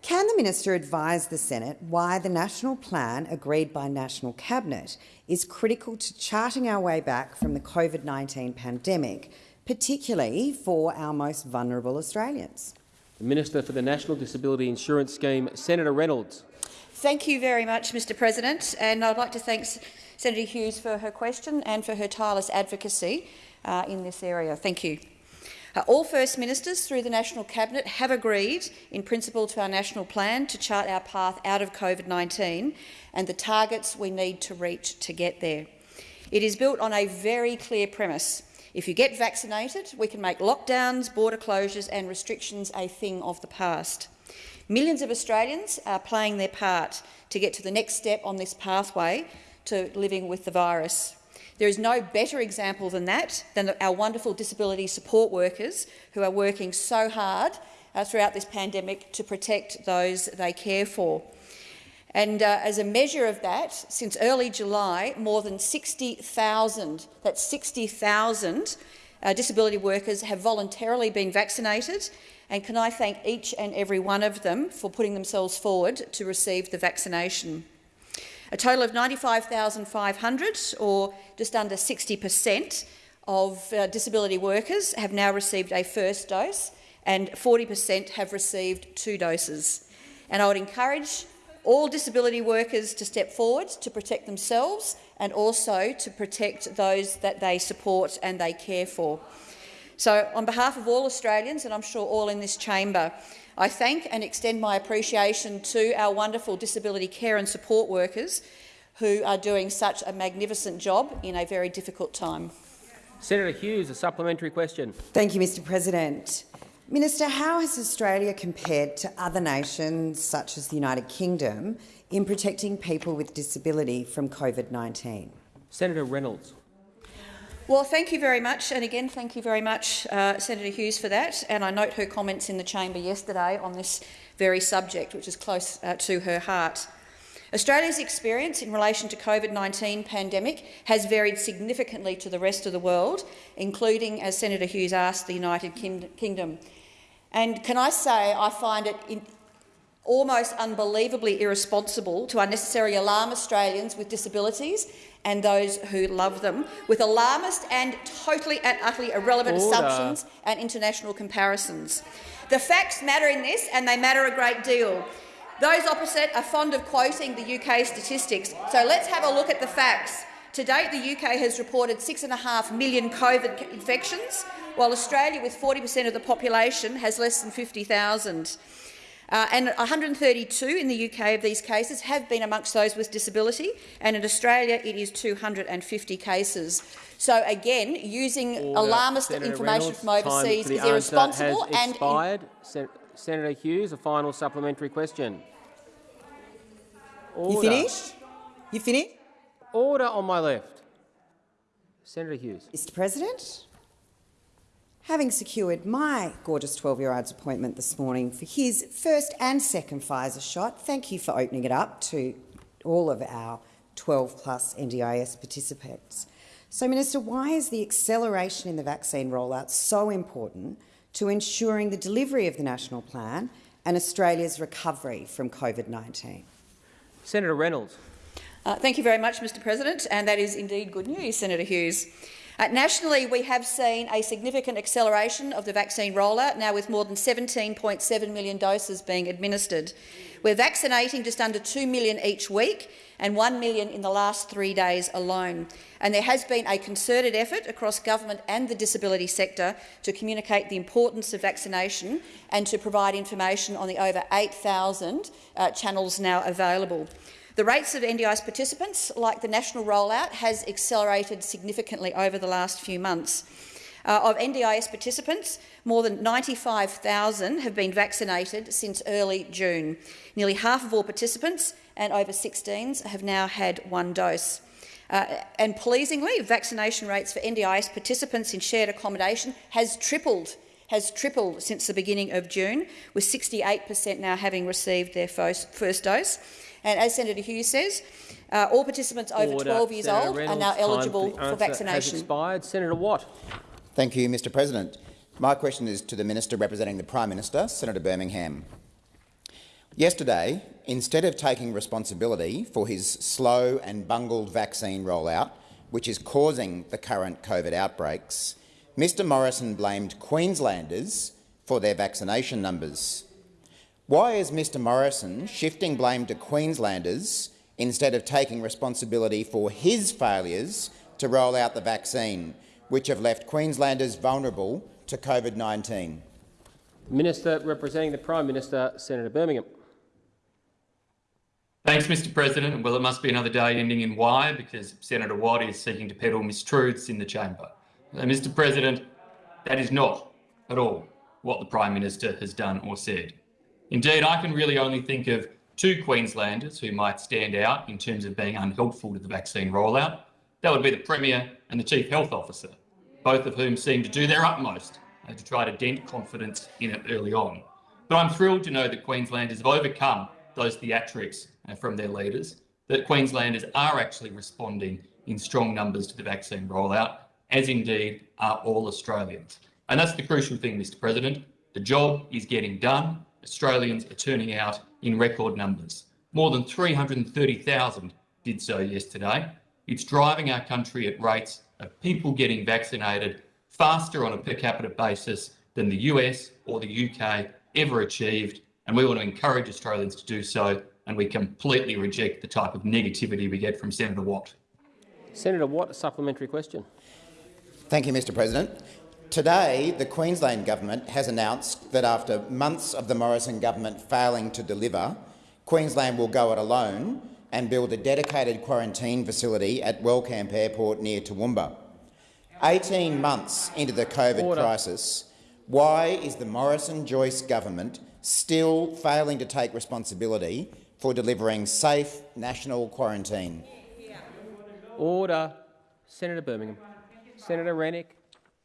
Can the minister advise the Senate why the national plan agreed by National Cabinet is critical to charting our way back from the COVID-19 pandemic, particularly for our most vulnerable Australians?
The Minister for the National Disability Insurance Scheme, Senator Reynolds.
Thank you very much, Mr President, and I'd like to thank Senator Hughes for her question and for her tireless advocacy uh, in this area. Thank you. Uh, all First Ministers through the National Cabinet have agreed in principle to our national plan to chart our path out of COVID-19 and the targets we need to reach to get there. It is built on a very clear premise. If you get vaccinated, we can make lockdowns, border closures and restrictions a thing of the past. Millions of Australians are playing their part to get to the next step on this pathway to living with the virus. There is no better example than that, than our wonderful disability support workers who are working so hard uh, throughout this pandemic to protect those they care for. And uh, as a measure of that, since early July, more than 60,000, that's 60,000 uh, disability workers have voluntarily been vaccinated. And can I thank each and every one of them for putting themselves forward to receive the vaccination. A total of 95,500, or just under 60 per cent of uh, disability workers, have now received a first dose, and 40 per cent have received two doses. And I would encourage all disability workers to step forward to protect themselves and also to protect those that they support and they care for. So, on behalf of all Australians, and I'm sure all in this chamber, I thank and extend my appreciation to our wonderful disability care and support workers who are doing such a magnificent job in a very difficult time.
Senator Hughes, a supplementary question.
Thank you, Mr President. Minister, how has Australia compared to other nations, such as the United Kingdom, in protecting people with disability from COVID-19?
Senator Reynolds.
Well, thank you very much, and again, thank you very much, uh, Senator Hughes, for that. And I note her comments in the chamber yesterday on this very subject, which is close uh, to her heart. Australia's experience in relation to COVID-19 pandemic has varied significantly to the rest of the world, including, as Senator Hughes asked, the United Kingdom. And can I say I find it almost unbelievably irresponsible to unnecessarily alarm Australians with disabilities and those who love them with alarmist and totally and utterly irrelevant Order. assumptions and international comparisons. The facts matter in this, and they matter a great deal. Those opposite are fond of quoting the UK statistics, so let's have a look at the facts. To date, the UK has reported 6.5 million COVID infections, while Australia, with 40 per cent of the population, has less than 50,000. Uh, and 132 in the UK of these cases have been amongst those with disability, and in Australia it is 250 cases. So again, using Order. alarmist Senator information Reynolds, from overseas is irresponsible
and expired. Sen Senator Hughes, a final supplementary question.
Order. You finished? You finished?
Order on my left. Senator Hughes.
Mr President, having secured my gorgeous 12-year-old's appointment this morning for his first and second Pfizer shot, thank you for opening it up to all of our 12-plus NDIS participants. So, Minister, why is the acceleration in the vaccine rollout so important to ensuring the delivery of the national plan and Australia's recovery from COVID-19?
Senator Reynolds.
Uh, thank you very much, Mr President, and that is indeed good news, Senator Hughes. Uh, nationally, we have seen a significant acceleration of the vaccine rollout, now with more than 17.7 million doses being administered. We're vaccinating just under 2 million each week and 1 million in the last three days alone. And there has been a concerted effort across government and the disability sector to communicate the importance of vaccination and to provide information on the over 8,000 uh, channels now available. The rates of NDIS participants, like the national rollout, has accelerated significantly over the last few months. Uh, of NDIS participants, more than 95,000 have been vaccinated since early June. Nearly half of all participants and over 16s have now had one dose. Uh, and pleasingly, vaccination rates for NDIS participants in shared accommodation has tripled has tripled since the beginning of June, with 68 per cent now having received their first, first dose. And as Senator Hughes says, uh, all participants over 12 years Senator old Reynolds, are now eligible for, for vaccination.
Has expired. Senator Watt.
Thank you, Mr President. My question is to the Minister representing the Prime Minister, Senator Birmingham. Yesterday, instead of taking responsibility for his slow and bungled vaccine rollout, which is causing the current COVID outbreaks, Mr Morrison blamed Queenslanders for their vaccination numbers. Why is Mr Morrison shifting blame to Queenslanders instead of taking responsibility for his failures to roll out the vaccine, which have left Queenslanders vulnerable to COVID-19?
Minister representing the Prime Minister, Senator Birmingham.
Thanks, Mr President. Well, it must be another day ending in Y because Senator Watt is seeking to peddle mistruths in the chamber. Uh, Mr President, that is not at all what the Prime Minister has done or said. Indeed, I can really only think of two Queenslanders who might stand out in terms of being unhelpful to the vaccine rollout. That would be the Premier and the Chief Health Officer, both of whom seem to do their utmost uh, to try to dent confidence in it early on. But I'm thrilled to know that Queenslanders have overcome those theatrics uh, from their leaders, that Queenslanders are actually responding in strong numbers to the vaccine rollout, as indeed are all Australians. And that's the crucial thing, Mr President. The job is getting done. Australians are turning out in record numbers. More than 330,000 did so yesterday. It's driving our country at rates of people getting vaccinated faster on a per capita basis than the US or the UK ever achieved, and we want to encourage Australians to do so, and we completely reject the type of negativity we get from Senator Watt.
Senator Watt, a supplementary question.
Thank you, Mr President. Today, the Queensland Government has announced that after months of the Morrison government failing to deliver, Queensland will go it alone and build a dedicated quarantine facility at Wellcamp Airport near Toowoomba. 18 months into the COVID
Order.
crisis, why is the Morrison-Joyce government still failing to take responsibility for delivering safe national quarantine?
Order. Senator Birmingham. Senator Rennick.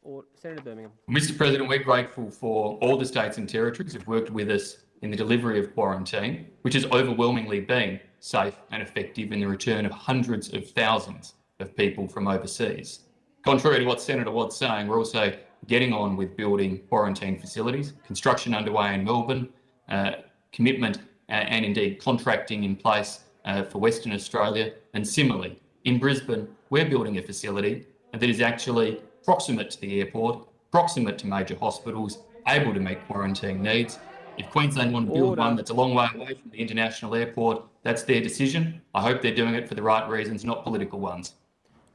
Or Senator Birmingham.
Mr President, we're grateful for all the states and territories who've worked with us in the delivery of quarantine, which has overwhelmingly been safe and effective in the return of hundreds of thousands of people from overseas. Contrary to what Senator Watt's saying, we're also getting on with building quarantine facilities, construction underway in Melbourne, uh, commitment uh, and indeed contracting in place uh, for Western Australia, and similarly in Brisbane, we're building a facility that is actually proximate to the airport, proximate to major hospitals, able to meet quarantine needs. If Queensland want to build
Order.
one that's a long way away from the international airport, that's their decision. I hope they're doing it for the right reasons, not political ones.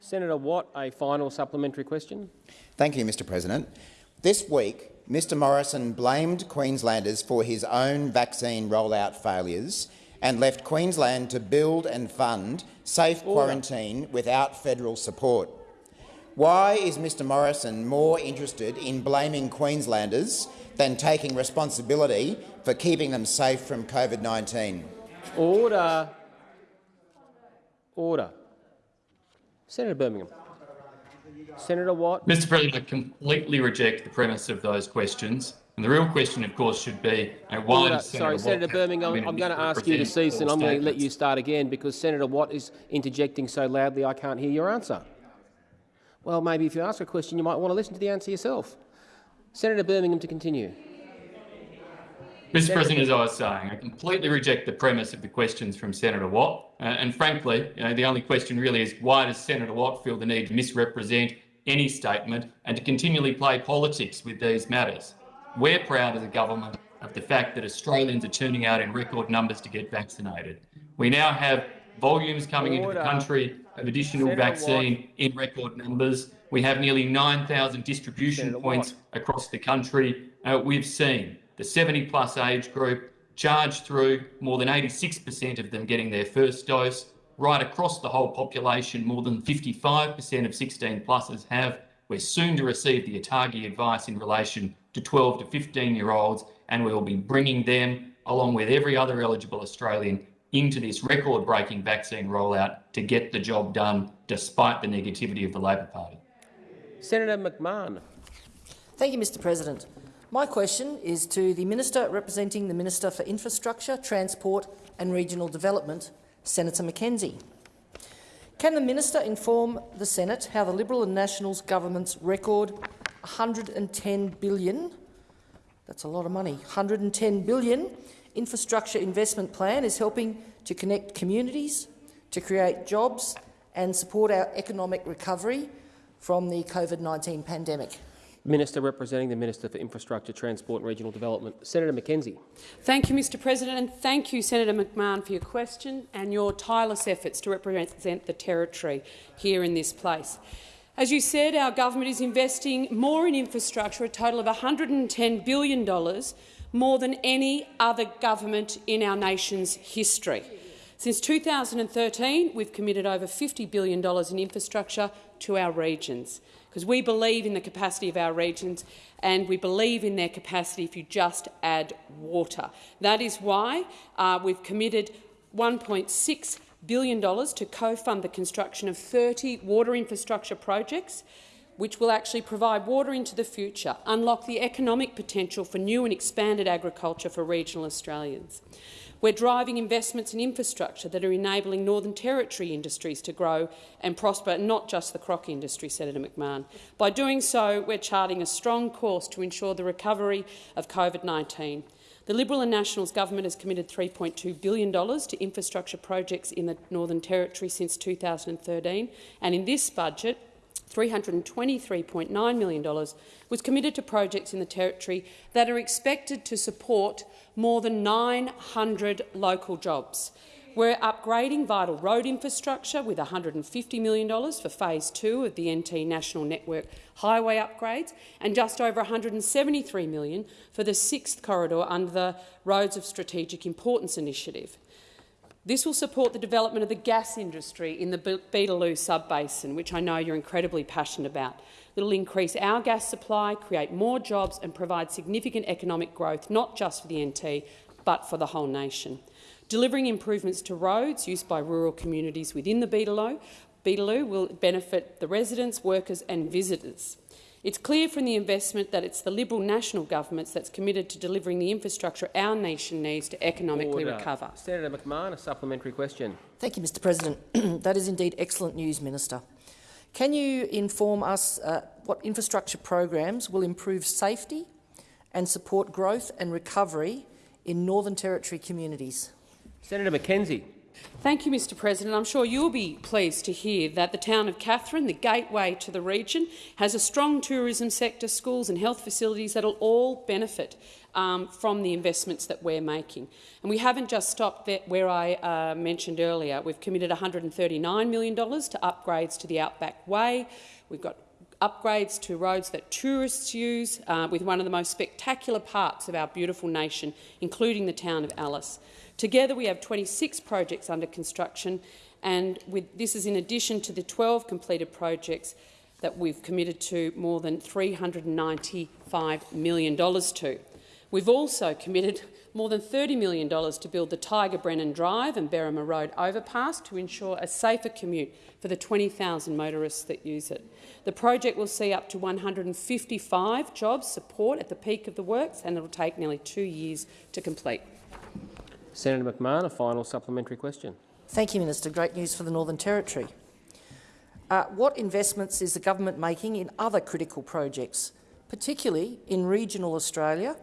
Senator Watt, a final supplementary question.
Thank you, Mr President. This week, Mr Morrison blamed Queenslanders for his own vaccine rollout failures and left Queensland to build and fund safe quarantine without federal support. Why is Mr Morrison more interested in blaming Queenslanders than taking responsibility for keeping them safe from COVID-19?
Order. Order. Senator Birmingham. Senator Watt.
Mr President, I completely reject the premise of those questions. And the real question, of course, should be uh, why
Order.
Senator
Sorry,
Watt
Senator Birmingham, I'm going to ask you to cease and I'm going to let you start again because Senator Watt is interjecting so loudly I can't hear your answer. Well, maybe if you ask a question, you might want to listen to the answer yourself. Senator Birmingham to continue.
Mr President, as I was saying, I completely reject the premise of the questions from Senator Watt. Uh, and frankly, you know, the only question really is why does Senator Watt feel the need to misrepresent any statement and to continually play politics with these matters? We're proud as a government of the fact that Australians are turning out in record numbers to get vaccinated. We now have volumes coming into the country of additional vaccine in record numbers. We have nearly 9,000 distribution points across the country. Uh, we've seen the 70 plus age group charge through, more than 86% of them getting their first dose. Right across the whole population, more than 55% of 16 pluses have. We're soon to receive the ATAGI advice in relation to 12 to 15 year olds, and we will be bringing them, along with every other eligible Australian, into this record breaking vaccine rollout to get the job done despite the negativity of the Labor Party.
Senator McMahon.
Thank you, Mr President. My question is to the Minister representing the Minister for Infrastructure, Transport and Regional Development, Senator McKenzie. Can the Minister inform the Senate how the Liberal and Nationals government's record 110 billion, that's a lot of money, $110 billion infrastructure investment plan is helping to connect communities, to create jobs and support our economic recovery from the COVID-19 pandemic?
Minister representing the Minister for Infrastructure, Transport and Regional Development, Senator McKenzie.
Thank you, Mr President, and thank you, Senator McMahon, for your question and your tireless efforts to represent the Territory here in this place. As you said, our government is investing more in infrastructure, a total of $110 billion, more than any other government in our nation's history. Since 2013, we've committed over $50 billion in infrastructure to our regions because we believe in the capacity of our regions and we believe in their capacity if you just add water. That is why uh, we've committed $1.6 billion to co-fund the construction of 30 water infrastructure projects which will actually provide water into the future, unlock the economic potential for new and expanded agriculture for regional Australians. We're driving investments in infrastructure that are enabling Northern Territory industries to grow and prosper, not just the croc industry, Senator McMahon. By doing so, we're charting a strong course to ensure the recovery of COVID-19. The Liberal and Nationals government has committed $3.2 billion to infrastructure projects in the Northern Territory since 2013, and in this budget, $323.9 million, was committed to projects in the Territory that are expected to support more than 900 local jobs. We're upgrading vital road infrastructure with $150 million for phase two of the NT National Network highway upgrades and just over 173 million for the sixth corridor under the Roads of Strategic Importance initiative. This will support the development of the gas industry in the Beetaloo sub-basin, which I know you're incredibly passionate about. It will increase our gas supply, create more jobs and provide significant economic growth, not just for the NT, but for the whole nation. Delivering improvements to roads used by rural communities within the Beetaloo, Beetaloo will benefit the residents, workers and visitors. It's clear from the investment that it's the Liberal national governments that's committed to delivering the infrastructure our nation needs to economically
Order.
recover.
Senator McMahon, a supplementary question.
Thank you, Mr President. that is indeed excellent news, Minister. Can you inform us uh, what infrastructure programs will improve safety and support growth and recovery in Northern Territory communities?
Senator McKenzie.
Thank you, Mr President. I'm sure you'll be pleased to hear that the town of Katherine, the gateway to the region, has a strong tourism sector, schools and health facilities that will all benefit um, from the investments that we're making. And we haven't just stopped there where I uh, mentioned earlier. We've committed $139 million to upgrades to the Outback Way. We've got upgrades to roads that tourists use, uh, with one of the most spectacular parts of our beautiful nation, including the town of Alice. Together we have 26 projects under construction, and with, this is in addition to the 12 completed projects that we've committed to more than $395 million to. We've also committed more than $30 million to build the Tiger Brennan Drive and Berrimah Road overpass to ensure a safer commute for the 20,000 motorists that use it. The project will see up to 155 jobs support at the peak of the works, and it will take nearly two years to complete.
Senator McMahon, a final supplementary question.
Thank you, Minister. Great news for the Northern Territory. Uh, what investments is the government making in other critical projects, particularly in regional Australia,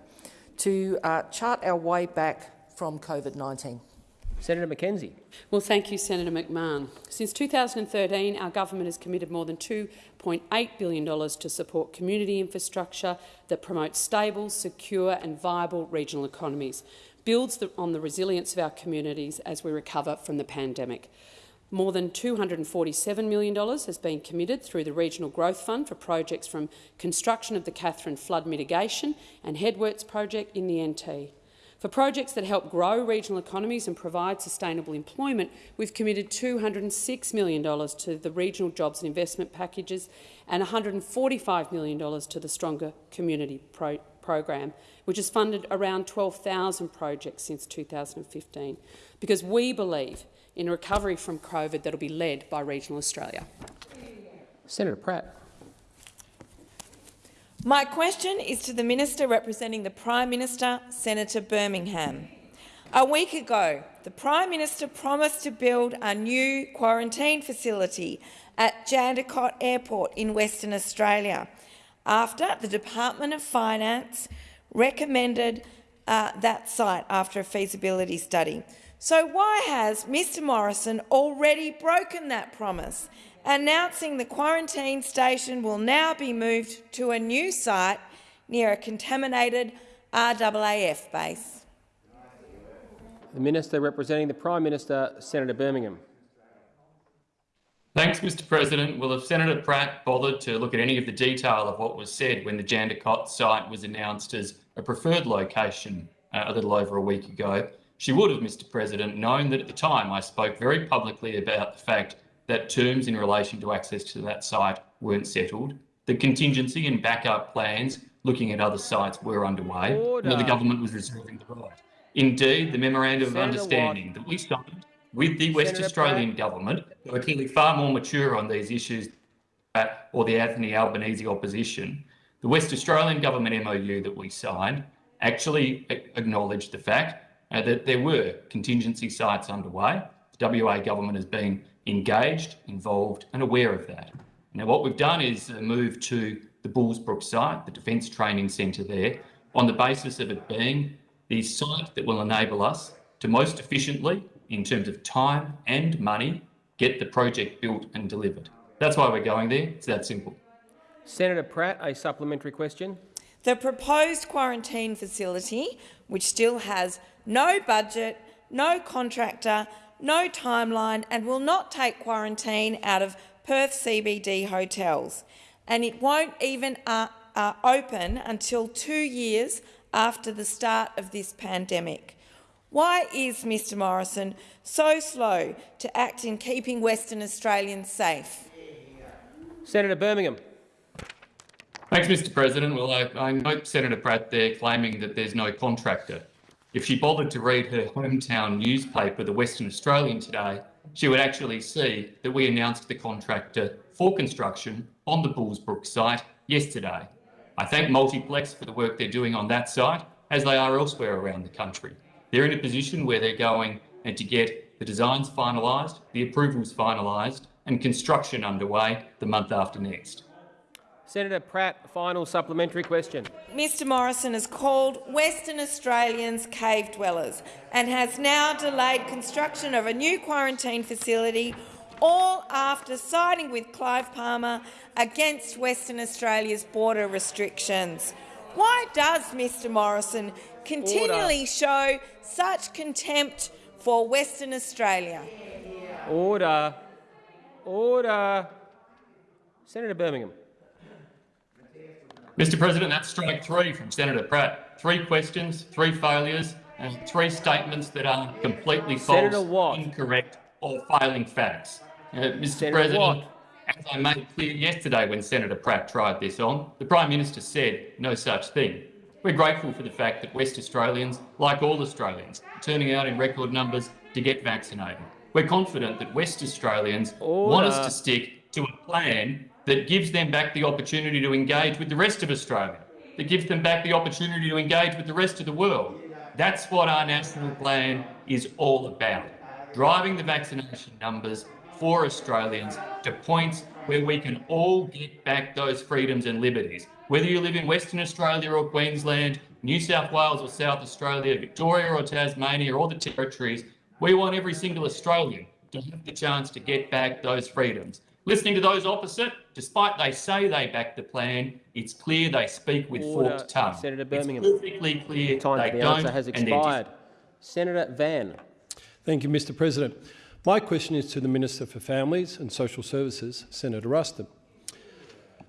to uh, chart our way back from COVID-19?
Senator McKenzie.
Well, thank you, Senator McMahon. Since 2013, our government has committed more than $2.8 billion to support community infrastructure that promotes stable, secure and viable regional economies builds the, on the resilience of our communities as we recover from the pandemic. More than $247 million has been committed through the Regional Growth Fund for projects from construction of the Katherine flood mitigation and headworks project in the NT. For projects that help grow regional economies and provide sustainable employment, we've committed $206 million to the regional jobs and investment packages and $145 million to the Stronger Community Pro program, which has funded around 12,000 projects since 2015, because we believe in recovery from COVID that will be led by regional Australia.
Senator Pratt.
My question is to the Minister representing the Prime Minister, Senator Birmingham. A week ago, the Prime Minister promised to build a new quarantine facility at Jandakot Airport in Western Australia after the Department of Finance recommended uh, that site after a feasibility study. So why has Mr Morrison already broken that promise, announcing the quarantine station will now be moved to a new site near a contaminated RAAF base?
The Minister representing the Prime Minister, Senator Birmingham.
Thanks, Mr President. Well, if Senator Pratt bothered to look at any of the detail of what was said when the Jandakot site was announced as a preferred location uh, a little over a week ago, she would have, Mr President, known that at the time I spoke very publicly about the fact that terms in relation to access to that site weren't settled, the contingency and backup plans looking at other sites were underway,
Order.
and the government was reserving the right. Indeed, the memorandum
Senator
of understanding
Watt.
that we signed with the West
Senator
Australian government, who are clearly far more mature on these issues or the Anthony Albanese opposition, the West Australian government MOU that we signed actually acknowledged the fact uh, that there were contingency sites underway. The WA government has been engaged, involved and aware of that. Now what we've done is uh, move to the Bullsbrook site, the Defence Training Centre there, on the basis of it being the site that will enable us to most efficiently in terms of time and money, get the project built and delivered. That's why we're going there. It's that simple.
Senator Pratt, a supplementary question.
The proposed quarantine facility, which still has no budget, no contractor, no timeline and will not take quarantine out of Perth CBD hotels. And it won't even uh, uh, open until two years after the start of this pandemic. Why is Mr Morrison so slow to act in keeping Western Australians safe?
Senator Birmingham.
Thanks, Mr President. Well, I, I note Senator Pratt there claiming that there's no contractor. If she bothered to read her hometown newspaper, the Western Australian today, she would actually see that we announced the contractor for construction on the Bullsbrook site yesterday. I thank Multiplex for the work they're doing on that site, as they are elsewhere around the country. They're in a position where they're going and to get the designs finalised, the approvals finalised, and construction underway the month after next.
Senator Pratt, final supplementary question.
Mr Morrison has called Western Australians cave dwellers and has now delayed construction of a new quarantine facility, all after siding with Clive Palmer against Western Australia's border restrictions. Why does Mr Morrison continually Order. show such contempt for Western Australia?
Order. Order. Senator Birmingham.
Mr President, that's strike three from Senator Pratt. Three questions, three failures, and three statements that are completely false, incorrect, or failing facts. Uh, Mr Senator President, Watt. as I made clear yesterday when Senator Pratt tried this on, the Prime Minister said no such thing. We're grateful for the fact that West Australians, like all Australians, are turning out in record numbers to get vaccinated. We're confident that West Australians Order. want us to stick to a plan that gives them back the opportunity to engage with the rest of Australia, that gives them back the opportunity to engage with the rest of the world. That's what our national plan is all about, driving the vaccination numbers for Australians to points where we can all get back those freedoms and liberties. Whether you live in Western Australia or Queensland, New South Wales or South Australia, Victoria or Tasmania or all the territories, we want every single Australian to have the chance to get back those freedoms. Listening to those opposite, despite they say they back the plan, it's clear they speak with Order. forked tongue.
Senator Birmingham.
It's perfectly clear
Time
they
the
don't
answer has expired. Senator Van.
Thank you, Mr President. My question is to the Minister for Families and Social Services, Senator Ruston.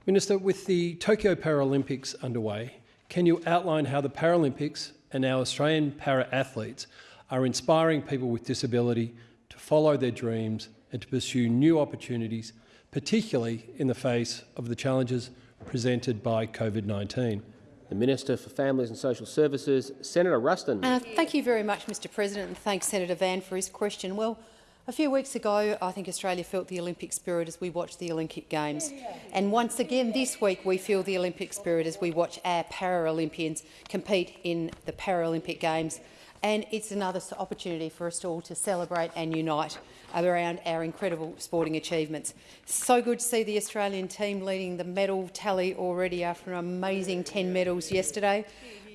Minister, with the Tokyo Paralympics underway, can you outline how the Paralympics and our Australian para-athletes are inspiring people with disability to follow their dreams and to pursue new opportunities particularly in the face of the challenges presented by COVID-19.
The Minister for Families and Social Services, Senator Ruston.
Uh, thank you very much, Mr President, and thanks Senator Van for his question. Well, a few weeks ago, I think Australia felt the Olympic spirit as we watched the Olympic Games. And once again this week, we feel the Olympic spirit as we watch our Paralympians compete in the Paralympic Games. And it's another opportunity for us all to celebrate and unite around our incredible sporting achievements. So good to see the Australian team leading the medal tally already after an amazing 10 medals yesterday.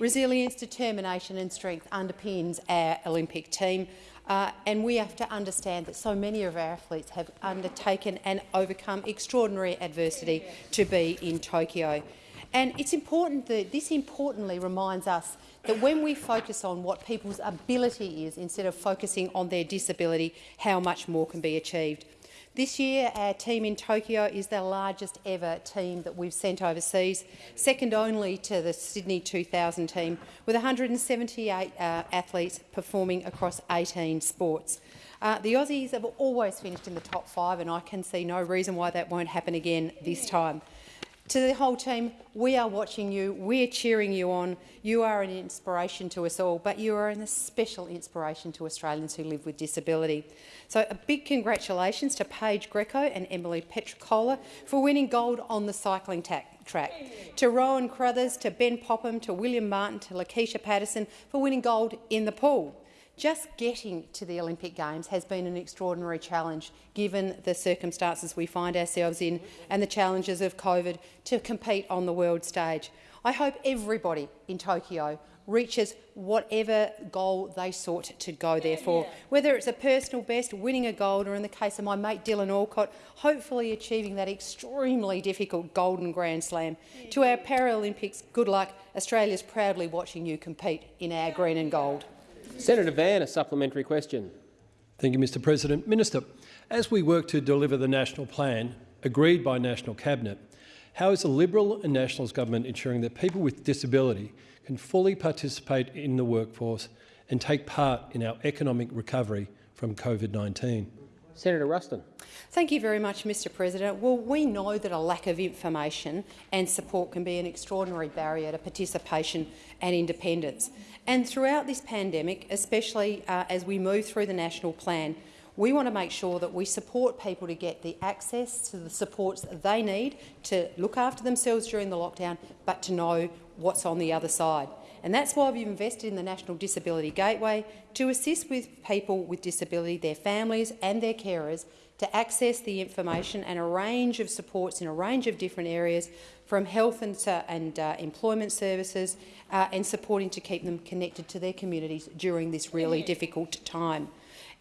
Resilience, determination and strength underpins our Olympic team. Uh, and we have to understand that so many of our athletes have undertaken and overcome extraordinary adversity to be in Tokyo. And it's important that this importantly reminds us that when we focus on what people's ability is instead of focusing on their disability, how much more can be achieved. This year, our team in Tokyo is the largest ever team that we've sent overseas, second only to the Sydney 2000 team, with 178 uh, athletes performing across 18 sports. Uh, the Aussies have always finished in the top five, and I can see no reason why that won't happen again this time. To the whole team, we are watching you, we're cheering you on. You are an inspiration to us all, but you are an special inspiration to Australians who live with disability. So a big congratulations to Paige Greco and Emily Petricola for winning gold on the cycling track. To Rowan Crothers, to Ben Popham, to William Martin, to Lakeisha Patterson for winning gold in the pool. Just getting to the Olympic Games has been an extraordinary challenge, given the circumstances we find ourselves in and the challenges of COVID to compete on the world stage. I hope everybody in Tokyo reaches whatever goal they sought to go there for, whether it's a personal best, winning a gold, or in the case of my mate Dylan Alcott, hopefully achieving that extremely difficult Golden Grand Slam. To our Paralympics, good luck. Australia's proudly watching you compete in our green and gold.
Senator Van, a supplementary question.
Thank you, Mr President. Minister, as we work to deliver the national plan agreed by National Cabinet, how is the Liberal and Nationals government ensuring that people with disability can fully participate in the workforce and take part in our economic recovery from COVID-19?
Senator Ruston.
Thank you very much, Mr President. Well, we know that a lack of information and support can be an extraordinary barrier to participation and independence. And throughout this pandemic, especially uh, as we move through the national plan, we want to make sure that we support people to get the access to the supports that they need to look after themselves during the lockdown, but to know what's on the other side. And that's why we've invested in the National Disability Gateway to assist with people with disability, their families and their carers to access the information and a range of supports in a range of different areas from health and, uh, and uh, employment services uh, and supporting to keep them connected to their communities during this really difficult time.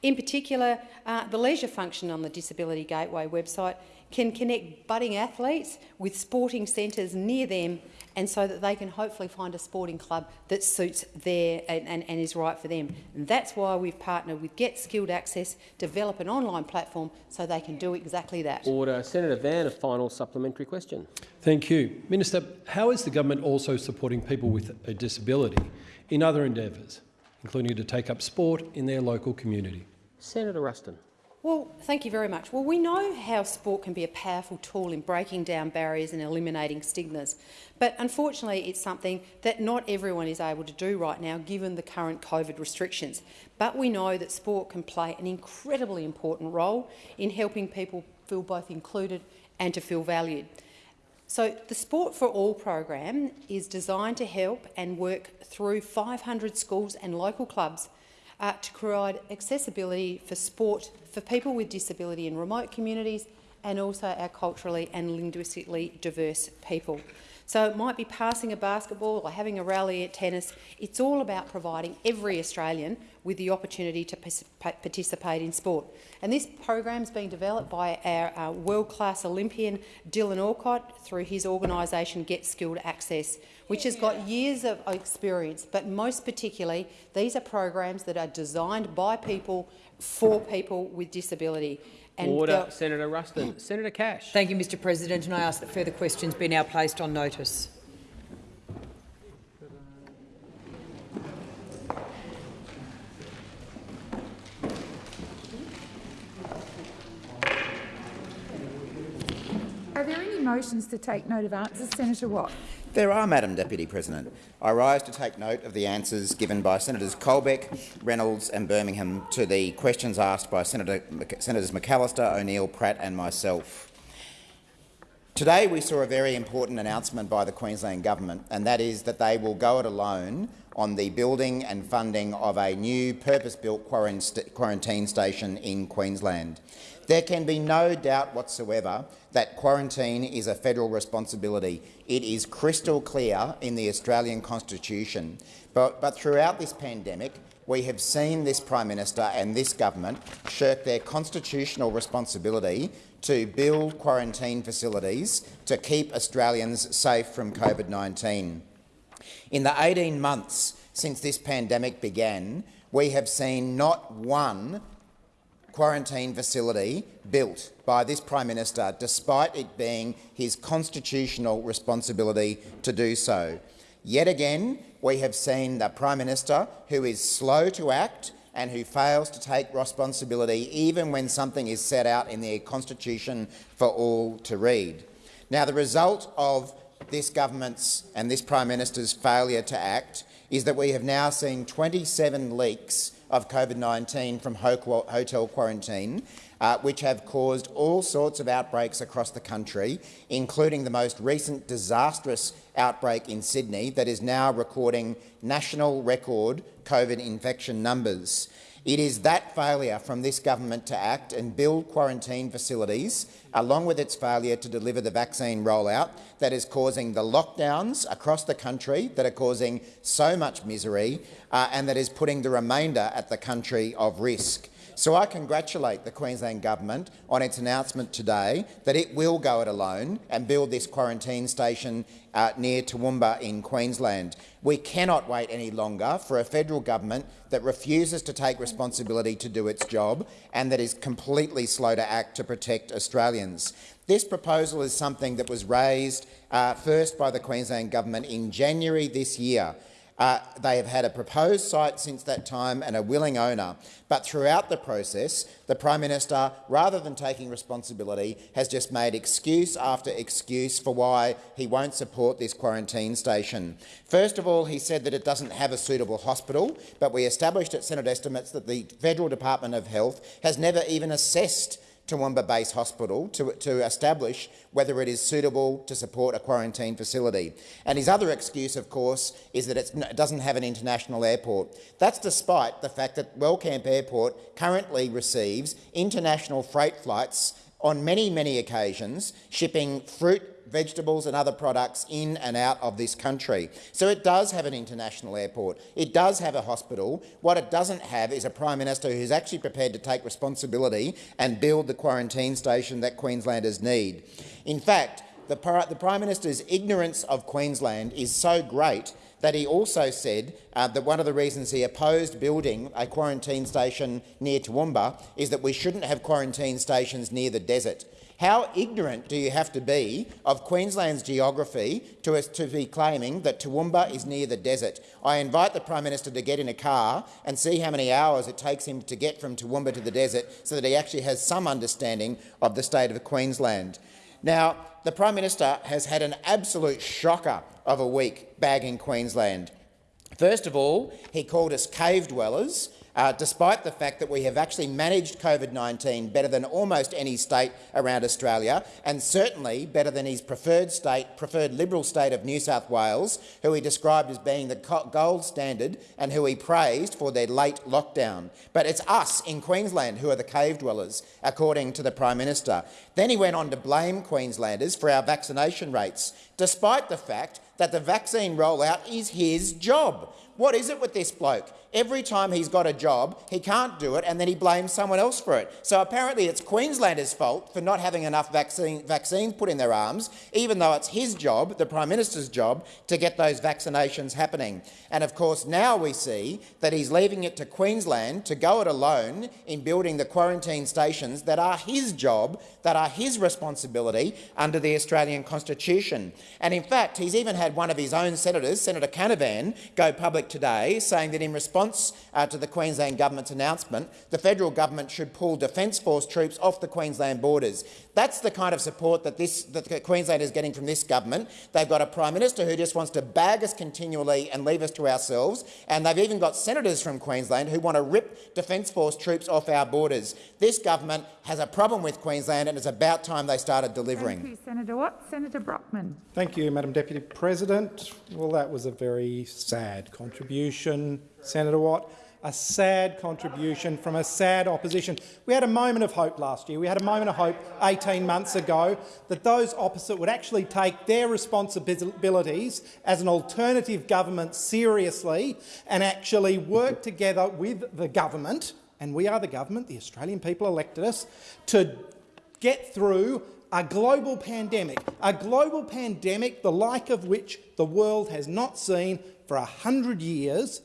In particular, uh, the leisure function on the Disability Gateway website can connect budding athletes with sporting centres near them and so that they can hopefully find a sporting club that suits their and, and, and is right for them. And that's why we've partnered with Get Skilled Access, develop an online platform so they can do exactly that.
Order. Senator Van, a final supplementary question.
Thank you. Minister, how is the government also supporting people with a disability in other endeavours, including to take up sport in their local community?
Senator Ruston.
Well, thank you very much. Well, we know how sport can be a powerful tool in breaking down barriers and eliminating stigmas, but unfortunately it's something that not everyone is able to do right now given the current COVID restrictions. But we know that sport can play an incredibly important role in helping people feel both included and to feel valued. So the Sport for All program is designed to help and work through 500 schools and local clubs uh, to provide accessibility for sport for people with disability in remote communities and also our culturally and linguistically diverse people. So it might be passing a basketball or having a rally at tennis. It's all about providing every Australian with the opportunity to participate in sport. And this program is being developed by our, our world-class Olympian Dylan Alcott through his organisation Get Skilled Access, which has got years of experience. But most particularly, these are programs that are designed by people for people with disability.
And Order. Senator Ruston. Senator Cash.
Thank you, Mr President, and I ask that further questions be now placed on notice.
Are there any motions to take note of answers? Senator Watt.
There are, Madam Deputy President. I rise to take note of the answers given by Senators Colbeck, Reynolds and Birmingham to the questions asked by Senator, Senators McAllister, O'Neill, Pratt and myself. Today we saw a very important announcement by the Queensland Government, and that is that they will go it alone on the building and funding of a new purpose-built quarantine station in Queensland. There can be no doubt whatsoever that quarantine is a federal responsibility. It is crystal clear in the Australian Constitution. But, but throughout this pandemic, we have seen this Prime Minister and this government shirk their constitutional responsibility to build quarantine facilities to keep Australians safe from COVID-19. In the 18 months since this pandemic began, we have seen not one quarantine facility built by this Prime Minister, despite it being his constitutional responsibility to do so. Yet again, we have seen the Prime Minister who is slow to act and who fails to take responsibility even when something is set out in the Constitution for all to read. Now, the result of this government's and this Prime Minister's failure to act is that we have now seen 27 leaks of COVID-19 from hotel quarantine, uh, which have caused all sorts of outbreaks across the country, including the most recent disastrous outbreak in Sydney that is now recording national record COVID infection numbers. It is that failure from this government to act and build quarantine facilities, along with its failure to deliver the vaccine rollout, that is causing the lockdowns across the country that are causing so much misery uh, and that is putting the remainder at the country of risk. So I congratulate the Queensland Government on its announcement today that it will go it alone and build this quarantine station uh, near Toowoomba in Queensland. We cannot wait any longer for a federal government that refuses to take responsibility to do its job and that is completely slow to act to protect Australians. This proposal is something that was raised uh, first by the Queensland Government in January this year. Uh, they have had a proposed site since that time and a willing owner, but throughout the process, the Prime Minister, rather than taking responsibility, has just made excuse after excuse for why he won't support this quarantine station. First of all, he said that it doesn't have a suitable hospital, but we established at Senate estimates that the Federal Department of Health has never even assessed Toowoomba Base Hospital to, to establish whether it is suitable to support a quarantine facility. And his other excuse, of course, is that it doesn't have an international airport. That's despite the fact that Wellcamp Airport currently receives international freight flights on many, many occasions, shipping fruit, vegetables and other products in and out of this country. So it does have an international airport. It does have a hospital. What it doesn't have is a Prime Minister who's actually prepared to take responsibility and build the quarantine station that Queenslanders need. In fact, the, the Prime Minister's ignorance of Queensland is so great that he also said uh, that one of the reasons he opposed building a quarantine station near Toowoomba is that we shouldn't have quarantine stations near the desert. How ignorant do you have to be of Queensland's geography to, to be claiming that Toowoomba is near the desert? I invite the Prime Minister to get in a car and see how many hours it takes him to get from Toowoomba to the desert so that he actually has some understanding of the state of Queensland. Now, the Prime Minister has had an absolute shocker of a week bagging Queensland. First of all, he called us cave dwellers uh, despite the fact that we have actually managed COVID-19 better than almost any state around Australia, and certainly better than his preferred state, preferred Liberal state of New South Wales, who he described as being the gold standard and who he praised for their late lockdown. But it's us in Queensland who are the cave dwellers, according to the Prime Minister. Then he went on to blame Queenslanders for our vaccination rates, despite the fact that the vaccine rollout is his job. What is it with this bloke? Every time he's got a job, he can't do it and then he blames someone else for it. So apparently it's Queenslanders' fault for not having enough vaccine, vaccines put in their arms, even though it's his job, the Prime Minister's job, to get those vaccinations happening. And of course now we see that he's leaving it to Queensland to go it alone in building the quarantine stations that are his job, that are his responsibility under the Australian Constitution. And in fact, he's even had one of his own senators, Senator Canavan, go public today saying that in response response uh, to the Queensland government's announcement, the federal government should pull Defence Force troops off the Queensland borders. That's the kind of support that, this, that Queensland is getting from this government. They've got a Prime Minister who just wants to bag us continually and leave us to ourselves, and they've even got senators from Queensland who want to rip Defence Force troops off our borders. This government has a problem with Queensland, and it's about time they started delivering.
Thank you, Senator Watt. Senator Brockman.
Thank you, Madam Deputy President. Well, that was a very sad contribution, Senator Watt a sad contribution from a sad opposition. We had a moment of hope last year. We had a moment of hope 18 months ago that those opposite would actually take their responsibilities as an alternative government seriously and actually work together with the government, and we are the government, the Australian people elected us, to get through a global pandemic, a global pandemic the like of which the world has not seen for a hundred years,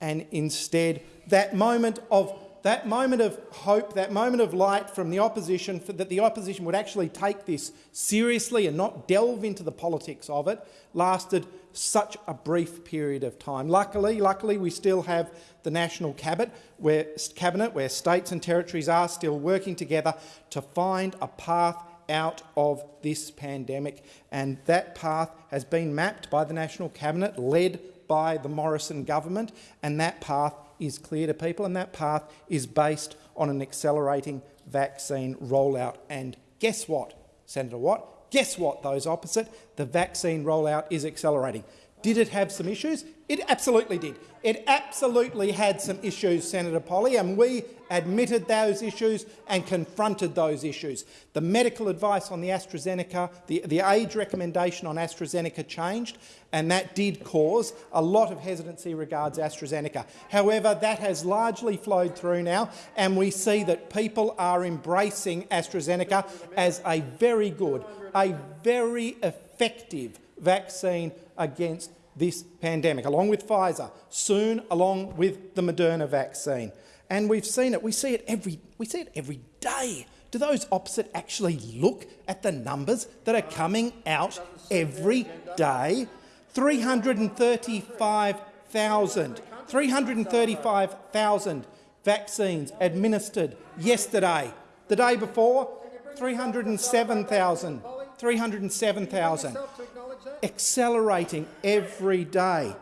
and instead that moment of that moment of hope, that moment of light from the opposition, that the opposition would actually take this seriously and not delve into the politics of it, lasted such a brief period of time. Luckily, luckily, we still have the national cabinet where, cabinet, where states and territories are still working together to find a path out of this pandemic, and that path has been mapped by the national cabinet, led by the Morrison government, and that path is clear to people, and that path is based on an accelerating vaccine rollout. And guess what, Senator Watt? Guess what, those opposite? The vaccine rollout is accelerating. Did it have some issues? It absolutely did. It absolutely had some issues, Senator Polley, and we admitted those issues and confronted those issues. The medical advice on the AstraZeneca, the, the age recommendation on AstraZeneca changed, and that did cause a lot of hesitancy regards AstraZeneca. However, that has largely flowed through now, and we see that people are embracing AstraZeneca as a very good, a very effective vaccine against this pandemic, along with Pfizer, soon along with the Moderna vaccine. And we've seen it. We see it every, we see it every day. Do those opposite actually look at the numbers that are coming out every day? 335,000 335,000 vaccines administered yesterday. The day before, 307,000. 307,000 accelerating every day.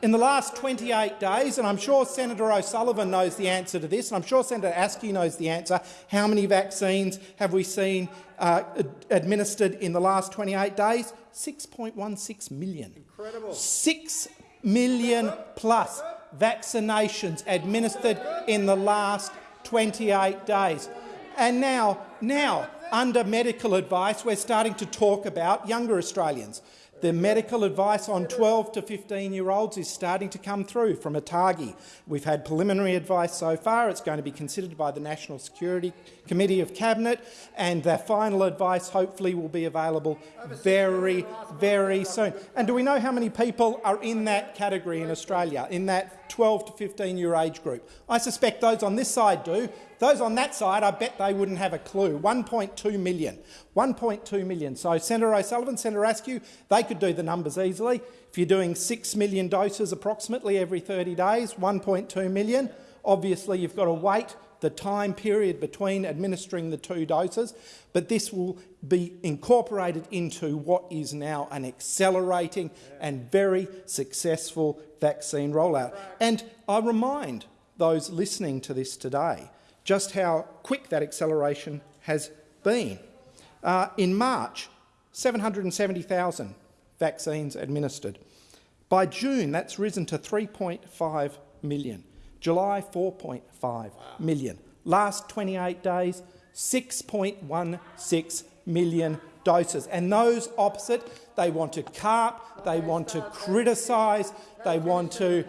In the last 28 days, and I'm sure Senator O'Sullivan knows the answer to this, and I'm sure Senator Askew knows the answer, how many vaccines have we seen uh, administered in the last 28 days? 6.16 million. Incredible. 6 million plus vaccinations administered in the last 28 days. And now, now, under medical advice, we're starting to talk about younger Australians. The medical advice on 12 to 15-year-olds is starting to come through from ATAGI. We've had preliminary advice so far. It's going to be considered by the National Security Committee of Cabinet, and the final advice hopefully will be available very, very soon. And do we know how many people are in that category in Australia, in that 12 to 15-year age group? I suspect those on this side do. Those on that side, I bet they wouldn't have a clue. 1.2 million. 1.2 million. So Senator O'Sullivan, Senator Askew, they could do the numbers easily. If you're doing 6 million doses approximately every 30 days, 1.2 million, obviously you've got to wait the time period between administering the two doses, but this will be incorporated into what is now an accelerating and very successful vaccine rollout. And I remind those listening to this today just how quick that acceleration has been. Uh, in March, 770,000 vaccines administered. By June, that's risen to 3.5 million. July, 4.5 million. Last 28 days, 6.16 million doses. And those opposite, they want to carp, they want to criticise, they want to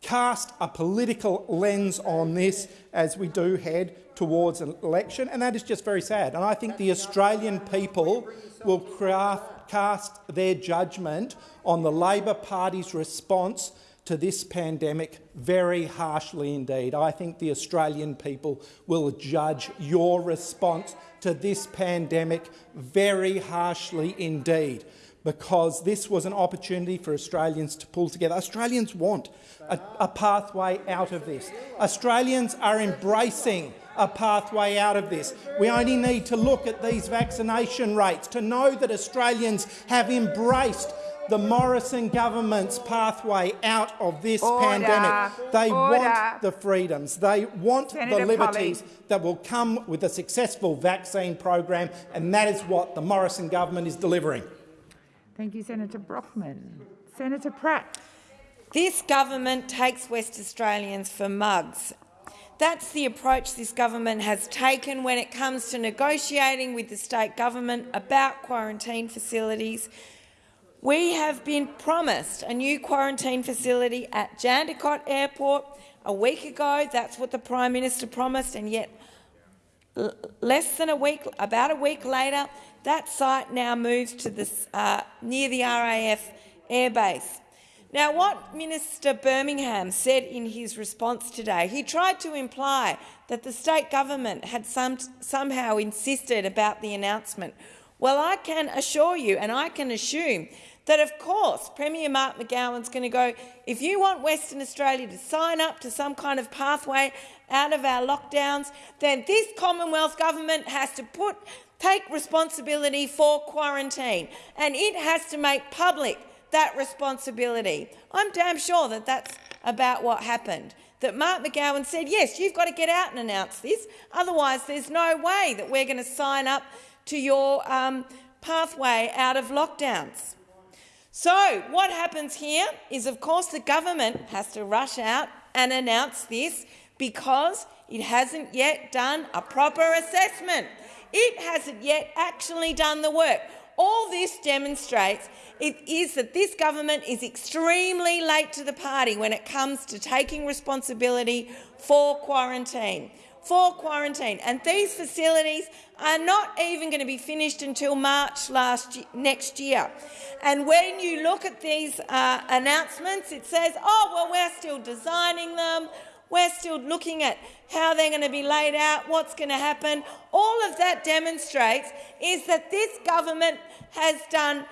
cast a political lens on this as we do head towards an election, and that is just very sad. And I think the Australian people will craft, cast their judgment on the Labor Party's response to this pandemic very harshly indeed. I think the Australian people will judge your response to this pandemic very harshly indeed because this was an opportunity for Australians to pull together. Australians want a, a, pathway out of this. Australians are embracing a pathway out of this. We only need to look at these vaccination rates to know that Australians have embraced the Morrison government's pathway out of this Order. pandemic. They Order. want the freedoms, they want Senator the liberties Polley. that will come with a successful vaccine program, and that is what the Morrison government is delivering.
Thank you, Senator Brockman. Senator Pratt.
This government takes West Australians for mugs. That's the approach this government has taken when it comes to negotiating with the state government about quarantine facilities. We have been promised a new quarantine facility at Jandakot Airport a week ago. That's what the Prime Minister promised, and yet less than a week, about a week later, that site now moves to this, uh, near the RAAF airbase. Now, what Minister Birmingham said in his response today, he tried to imply that the state government had some, somehow insisted about the announcement. Well, I can assure you, and I can assume, that of course Premier Mark McGowan's going to go, if you want Western Australia to sign up to some kind of pathway out of our lockdowns, then this Commonwealth government has to put take responsibility for quarantine, and it has to make public that responsibility. I'm damn sure that that's about what happened. That Mark McGowan said, yes, you've got to get out and announce this, otherwise there's no way that we're going to sign up to your um, pathway out of lockdowns. So what happens here is, of course, the government has to rush out and announce this because it hasn't yet done a proper assessment. It hasn't yet actually done the work. All this demonstrates it is that this government is extremely late to the party when it comes to taking responsibility for quarantine. For quarantine, and these facilities are not even going to be finished until March last next year. And when you look at these uh, announcements, it says, "Oh well, we're still designing them. We're still looking at how they're going to be laid out, what's going to happen. All of that demonstrates is that this government has done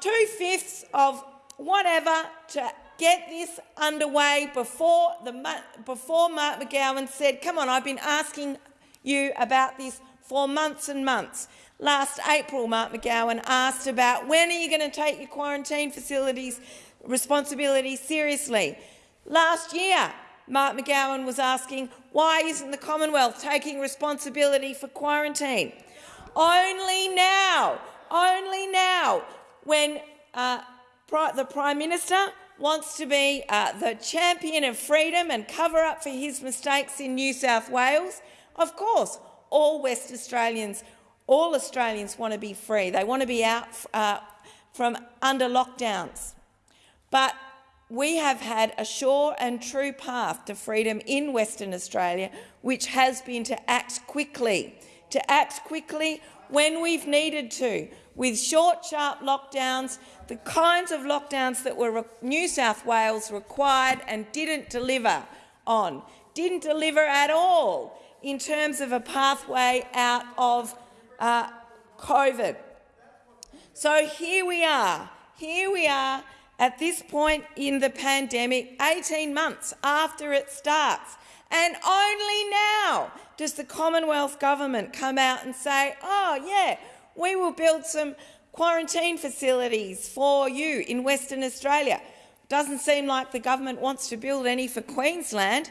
two-fifths of whatever to get this underway before, the, before Mark McGowan said, come on, I've been asking you about this for months and months. Last April, Mark McGowan asked about when are you going to take your quarantine facilities responsibility seriously. Last year, Mark McGowan was asking, why isn't the Commonwealth taking responsibility for quarantine? Only now, only now, when uh, the Prime Minister wants to be uh, the champion of freedom and cover up for his mistakes in New South Wales, of course, all West Australians, all Australians want to be free. They want to be out uh, from under lockdowns. But we have had a sure and true path to freedom in Western Australia, which has been to act quickly, to act quickly when we've needed to, with short, sharp lockdowns, the kinds of lockdowns that were New South Wales required and didn't deliver on, didn't deliver at all in terms of a pathway out of uh, COVID. So here we are, here we are at this point in the pandemic, 18 months after it starts. And only now does the Commonwealth Government come out and say, oh, yeah, we will build some quarantine facilities for you in Western Australia. Doesn't seem like the government wants to build any for Queensland.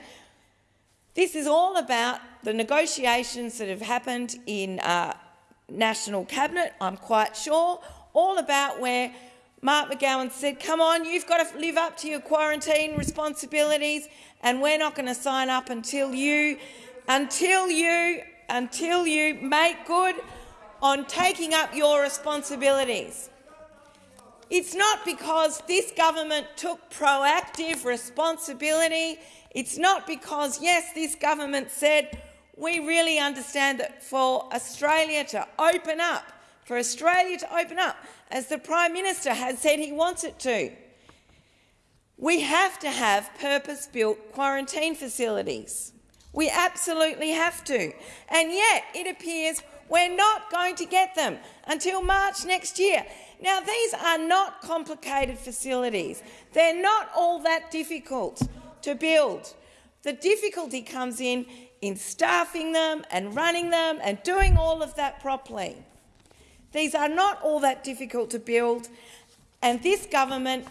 This is all about the negotiations that have happened in uh, National Cabinet, I'm quite sure, all about where Mark McGowan said, come on, you've got to live up to your quarantine responsibilities and we're not going to sign up until you, until you, until you make good on taking up your responsibilities. It's not because this government took proactive responsibility. It's not because, yes, this government said, we really understand that for Australia to open up, for Australia to open up, as the Prime Minister has said he wants it to. We have to have purpose-built quarantine facilities. We absolutely have to. And yet it appears we're not going to get them until March next year. Now, these are not complicated facilities. They're not all that difficult to build. The difficulty comes in in staffing them and running them and doing all of that properly. These are not all that difficult to build, and this government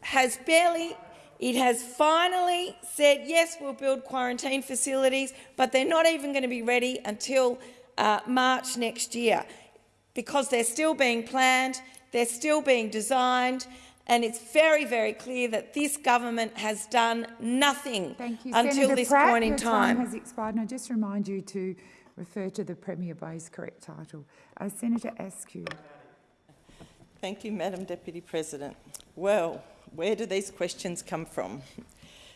has barely it has finally said, yes, we'll build quarantine facilities, but they're not even going to be ready until uh, March next year because they're still being planned, they're still being designed, and it's very, very clear that this government has done nothing until
Senator
this
Pratt,
point in time.
time has expired, and I just remind you to refer to the Premier by his correct title. Uh, Senator Askew.
Thank you, Madam Deputy President. Well, where do these questions come from?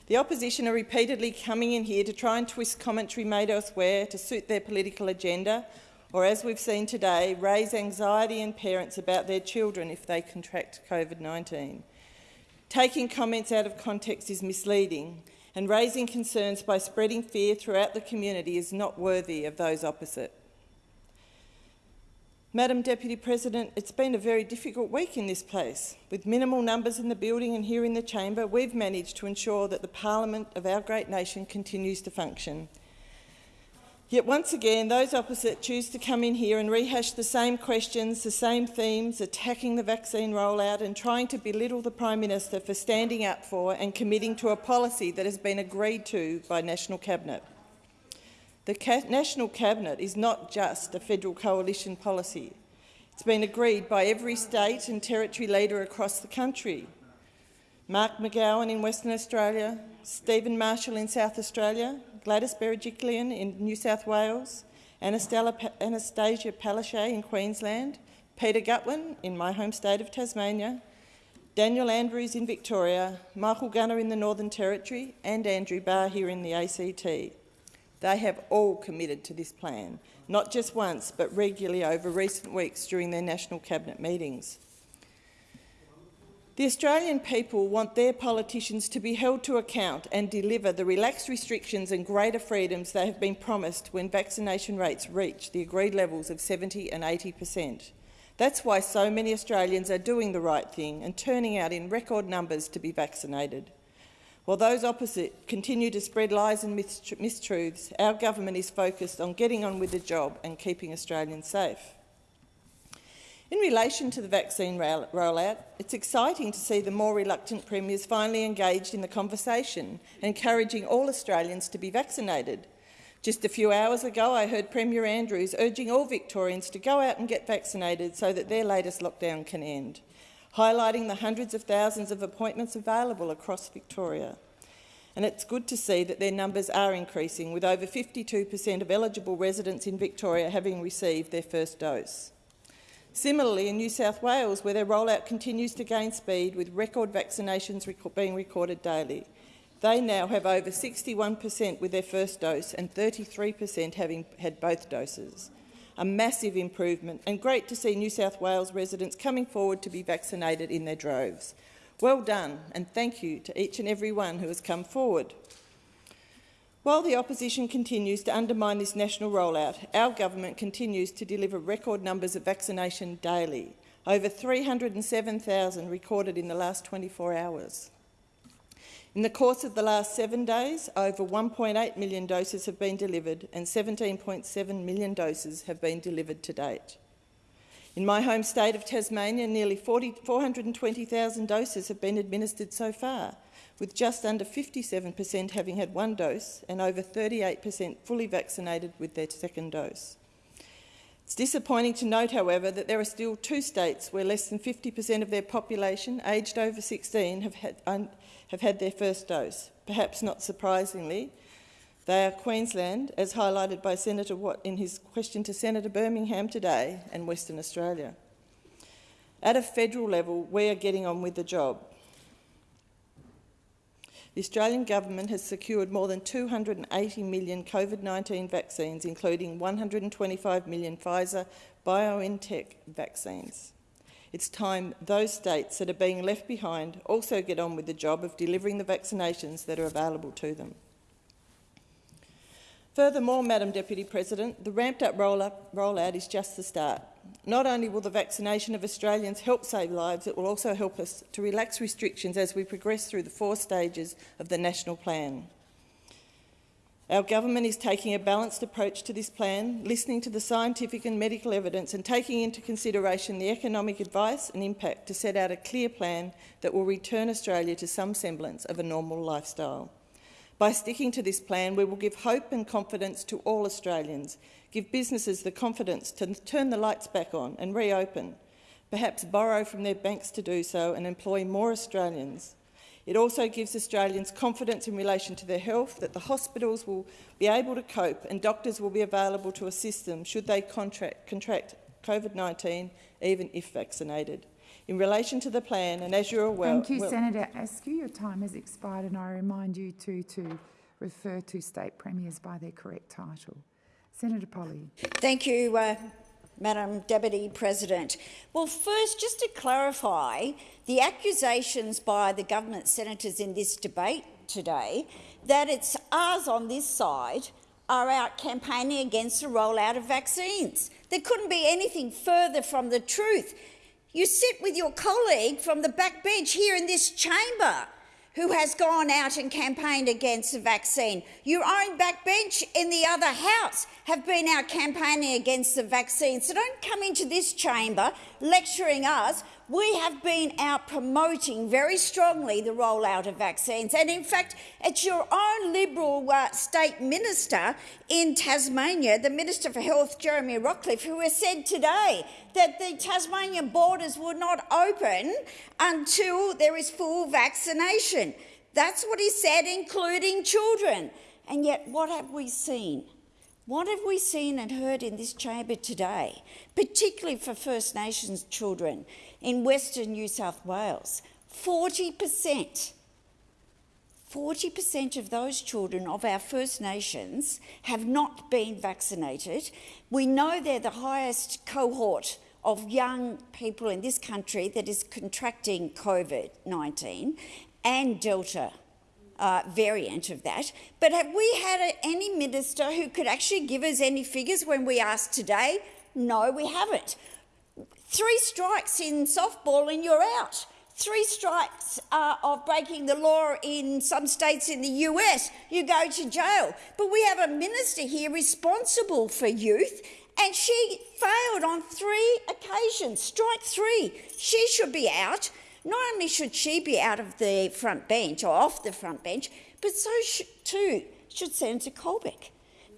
The opposition are repeatedly coming in here to try and twist commentary made elsewhere to suit their political agenda, or as we've seen today, raise anxiety in parents about their children if they contract COVID-19. Taking comments out of context is misleading, and raising concerns by spreading fear throughout the community is not worthy of those opposite. Madam Deputy President, it's been a very difficult week in this place. With minimal numbers in the building and here in the chamber, we've managed to ensure that the parliament of our great nation continues to function. Yet once again, those opposite choose to come in here and rehash the same questions, the same themes, attacking the vaccine rollout and trying to belittle the Prime Minister for standing up for and committing to a policy that has been agreed to by National Cabinet. The National Cabinet is not just a federal coalition policy. It's been agreed by every state and territory leader across the country. Mark McGowan in Western Australia, Stephen Marshall in South Australia, Gladys Berejiklian in New South Wales, Annastacia Palaszczuk in Queensland, Peter Gutwein in my home state of Tasmania, Daniel Andrews in Victoria, Michael Gunner in the Northern Territory and Andrew Barr here in the ACT. They have all committed to this plan, not just once but regularly over recent weeks during their national cabinet meetings. The Australian people want their politicians to be held to account and deliver the relaxed restrictions and greater freedoms they have been promised when vaccination rates reach the agreed levels of 70 and 80 per cent. That's why so many Australians are doing the right thing and turning out in record numbers to be vaccinated. While those opposite continue to spread lies and mistruths, our government is focused on getting on with the job and keeping Australians safe. In relation to the vaccine rollout, it's exciting to see the more reluctant premiers finally engaged in the conversation, encouraging all Australians to be vaccinated. Just a few hours ago, I heard Premier Andrews urging all Victorians to go out and get vaccinated so that their latest lockdown can end, highlighting the hundreds of thousands of appointments available across Victoria. And it's good to see that their numbers are increasing, with over 52 per cent of eligible residents in Victoria having received their first dose. Similarly, in New South Wales, where their rollout continues to gain speed, with record vaccinations being recorded daily, they now have over 61 per cent with their first dose and 33 per cent having had both doses. A massive improvement, and great to see New South Wales residents coming forward to be vaccinated in their droves. Well done, and thank you to each and every one who has come forward. While the opposition continues to undermine this national rollout, our government continues to deliver record numbers of vaccination daily, over 307,000 recorded in the last 24 hours. In the course of the last seven days, over 1.8 million doses have been delivered and 17.7 million doses have been delivered to date. In my home state of Tasmania, nearly 420,000 doses have been administered so far, with just under 57 per cent having had one dose and over 38 per cent fully vaccinated with their second dose. It's disappointing to note, however, that there are still two states where less than 50 per cent of their population aged over 16 have had, have had their first dose. Perhaps not surprisingly, they are Queensland, as highlighted by Senator Watt in his question to Senator Birmingham today, and Western Australia. At a federal level, we are getting on with the job. The Australian government has secured more than 280 million COVID-19 vaccines, including 125 million Pfizer BioNTech vaccines. It's time those states that are being left behind also get on with the job of delivering the vaccinations that are available to them. Furthermore, Madam Deputy President, the ramped-up rollout is just the start. Not only will the vaccination of Australians help save lives, it will also help us to relax restrictions as we progress through the four stages of the national plan. Our government is taking a balanced approach to this plan, listening to the scientific and medical evidence and taking into consideration the economic advice and impact to set out a clear plan that will return Australia to some semblance of a normal lifestyle. By sticking to this plan, we will give hope and confidence to all Australians, give businesses the confidence to turn the lights back on and reopen, perhaps borrow from their banks to do so and employ more Australians. It also gives Australians confidence in relation to their health, that the hospitals will be able to cope and doctors will be available to assist them should they contract, contract COVID-19, even if vaccinated in relation to the plan, and as you're aware...
Thank you, well, Senator Askew. Your time has expired, and I remind you to, to refer to state premiers by their correct title. Senator Polley.
Thank you, uh, Madam Deputy President. Well, first, just to clarify, the accusations by the government senators in this debate today that it's us on this side are out campaigning against the rollout of vaccines. There couldn't be anything further from the truth. You sit with your colleague from the back bench here in this chamber who has gone out and campaigned against the vaccine. Your own backbench in the other house have been out campaigning against the vaccine. So don't come into this chamber lecturing us we have been out promoting very strongly the rollout of vaccines. And in fact, it's your own Liberal uh, state minister in Tasmania, the Minister for Health, Jeremy Rockliff, who has said today that the Tasmanian borders will not open until there is full vaccination. That's what he said, including children. And yet, what have we seen? What have we seen and heard in this chamber today, particularly for First Nations children in Western New South Wales? 40%. 40% of those children of our First Nations have not been vaccinated. We know they're the highest cohort of young people in this country that is contracting COVID 19 and Delta uh, variant of that. But have we had a, any minister who could actually give us any figures when we asked today? No, we haven't. Three strikes in softball and you're out. Three strikes uh, of breaking the law in some states in the US, you go to jail. But we have a minister here responsible for youth and she failed on three occasions. Strike three. She should be out. Not only should she be out of the front bench or off the front bench, but so sh too should Senator Colbeck.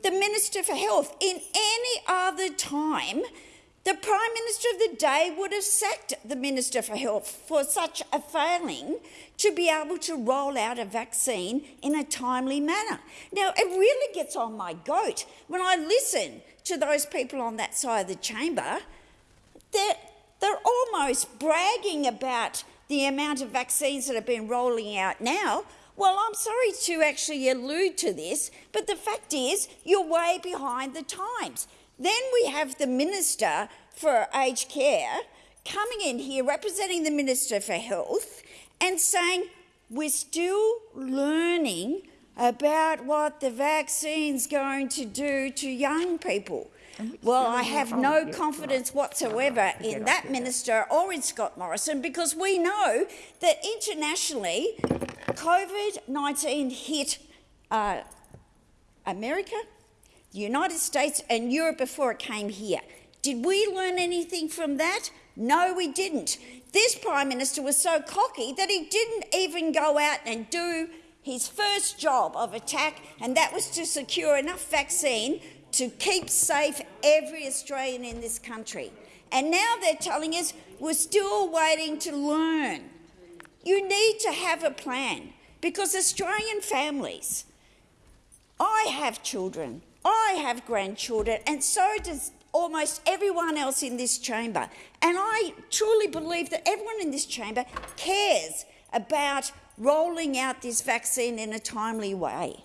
The Minister for Health, in any other time, the Prime Minister of the day would have sacked the Minister for Health for such a failing to be able to roll out a vaccine in a timely manner. Now, it really gets on my goat when I listen to those people on that side of the chamber. They're, they're almost bragging about the amount of vaccines that have been rolling out now, well, I'm sorry to actually allude to this, but the fact is you're way behind the times. Then we have the Minister for Aged Care coming in here representing the Minister for Health and saying we're still learning about what the vaccine's going to do to young people. Well, I have no confidence whatsoever in that minister or in Scott Morrison because we know that internationally COVID-19 hit uh, America, the United States and Europe before it came here. Did we learn anything from that? No, we didn't. This Prime Minister was so cocky that he didn't even go out and do his first job of attack, and that was to secure enough vaccine to keep safe every Australian in this country. And now they're telling us we're still waiting to learn. You need to have a plan because Australian families, I have children, I have grandchildren, and so does almost everyone else in this chamber. And I truly believe that everyone in this chamber cares about rolling out this vaccine in a timely way.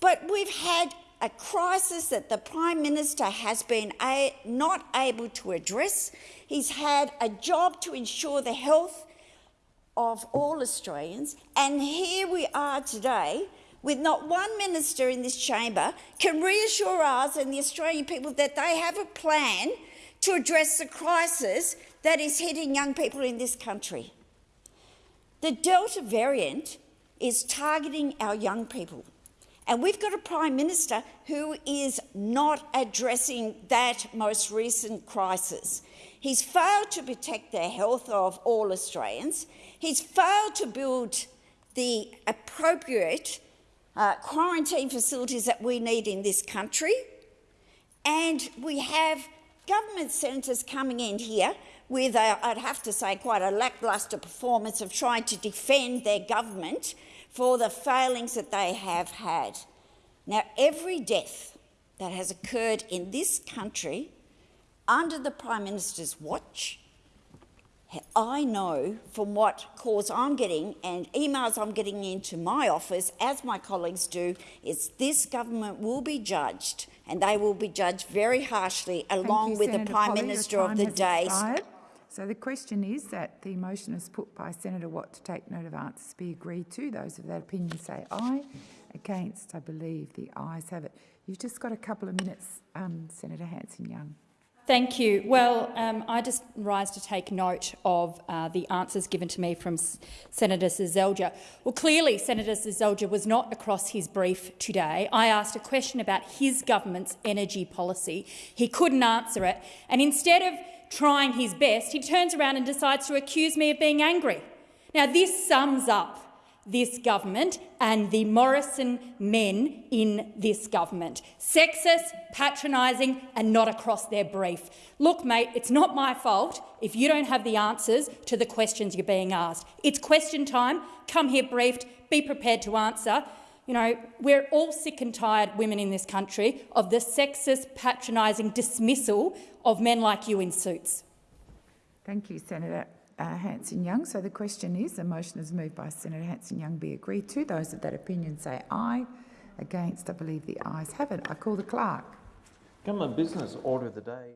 But we've had a crisis that the Prime Minister has been not able to address. He's had a job to ensure the health of all Australians, and here we are today with not one minister in this chamber can reassure us and the Australian people that they have a plan to address the crisis that is hitting young people in this country. The Delta variant is targeting our young people. And we've got a Prime Minister who is not addressing that most recent crisis. He's failed to protect the health of all Australians. He's failed to build the appropriate uh, quarantine facilities that we need in this country. And we have government senators coming in here with, i I'd have to say, quite a lacklustre performance of trying to defend their government for the failings that they have had. Now, every death that has occurred in this country under the Prime Minister's watch, I know from what calls I'm getting and emails I'm getting into my office, as my colleagues do, is this government will be judged and they will be judged very harshly along
you,
with
Senator
the Prime
Polley.
Minister of the day.
So the question is that the motion is put by Senator Watt to take note of answers be agreed to. Those of that opinion say aye. Against, I believe the ayes have it. You've just got a couple of minutes, um, Senator Hanson-Young.
Thank you. Well, um, I just rise to take note of uh, the answers given to me from S Senator Seselja. Well, clearly Senator Seselja was not across his brief today. I asked a question about his government's energy policy. He couldn't answer it. And instead of trying his best, he turns around and decides to accuse me of being angry. Now, this sums up this government and the Morrison men in this government. Sexist, patronising and not across their brief. Look, mate, it's not my fault if you don't have the answers to the questions you're being asked. It's question time. Come here briefed. Be prepared to answer. You know, we're all sick and tired, women in this country, of the sexist, patronising dismissal of men like you in suits.
Thank you, Senator uh, Hanson-Young. So the question is, the motion is moved by Senator Hanson-Young be agreed to. Those of that opinion say aye. Against, I believe the ayes have it. I call the clerk.
Government business order of the day.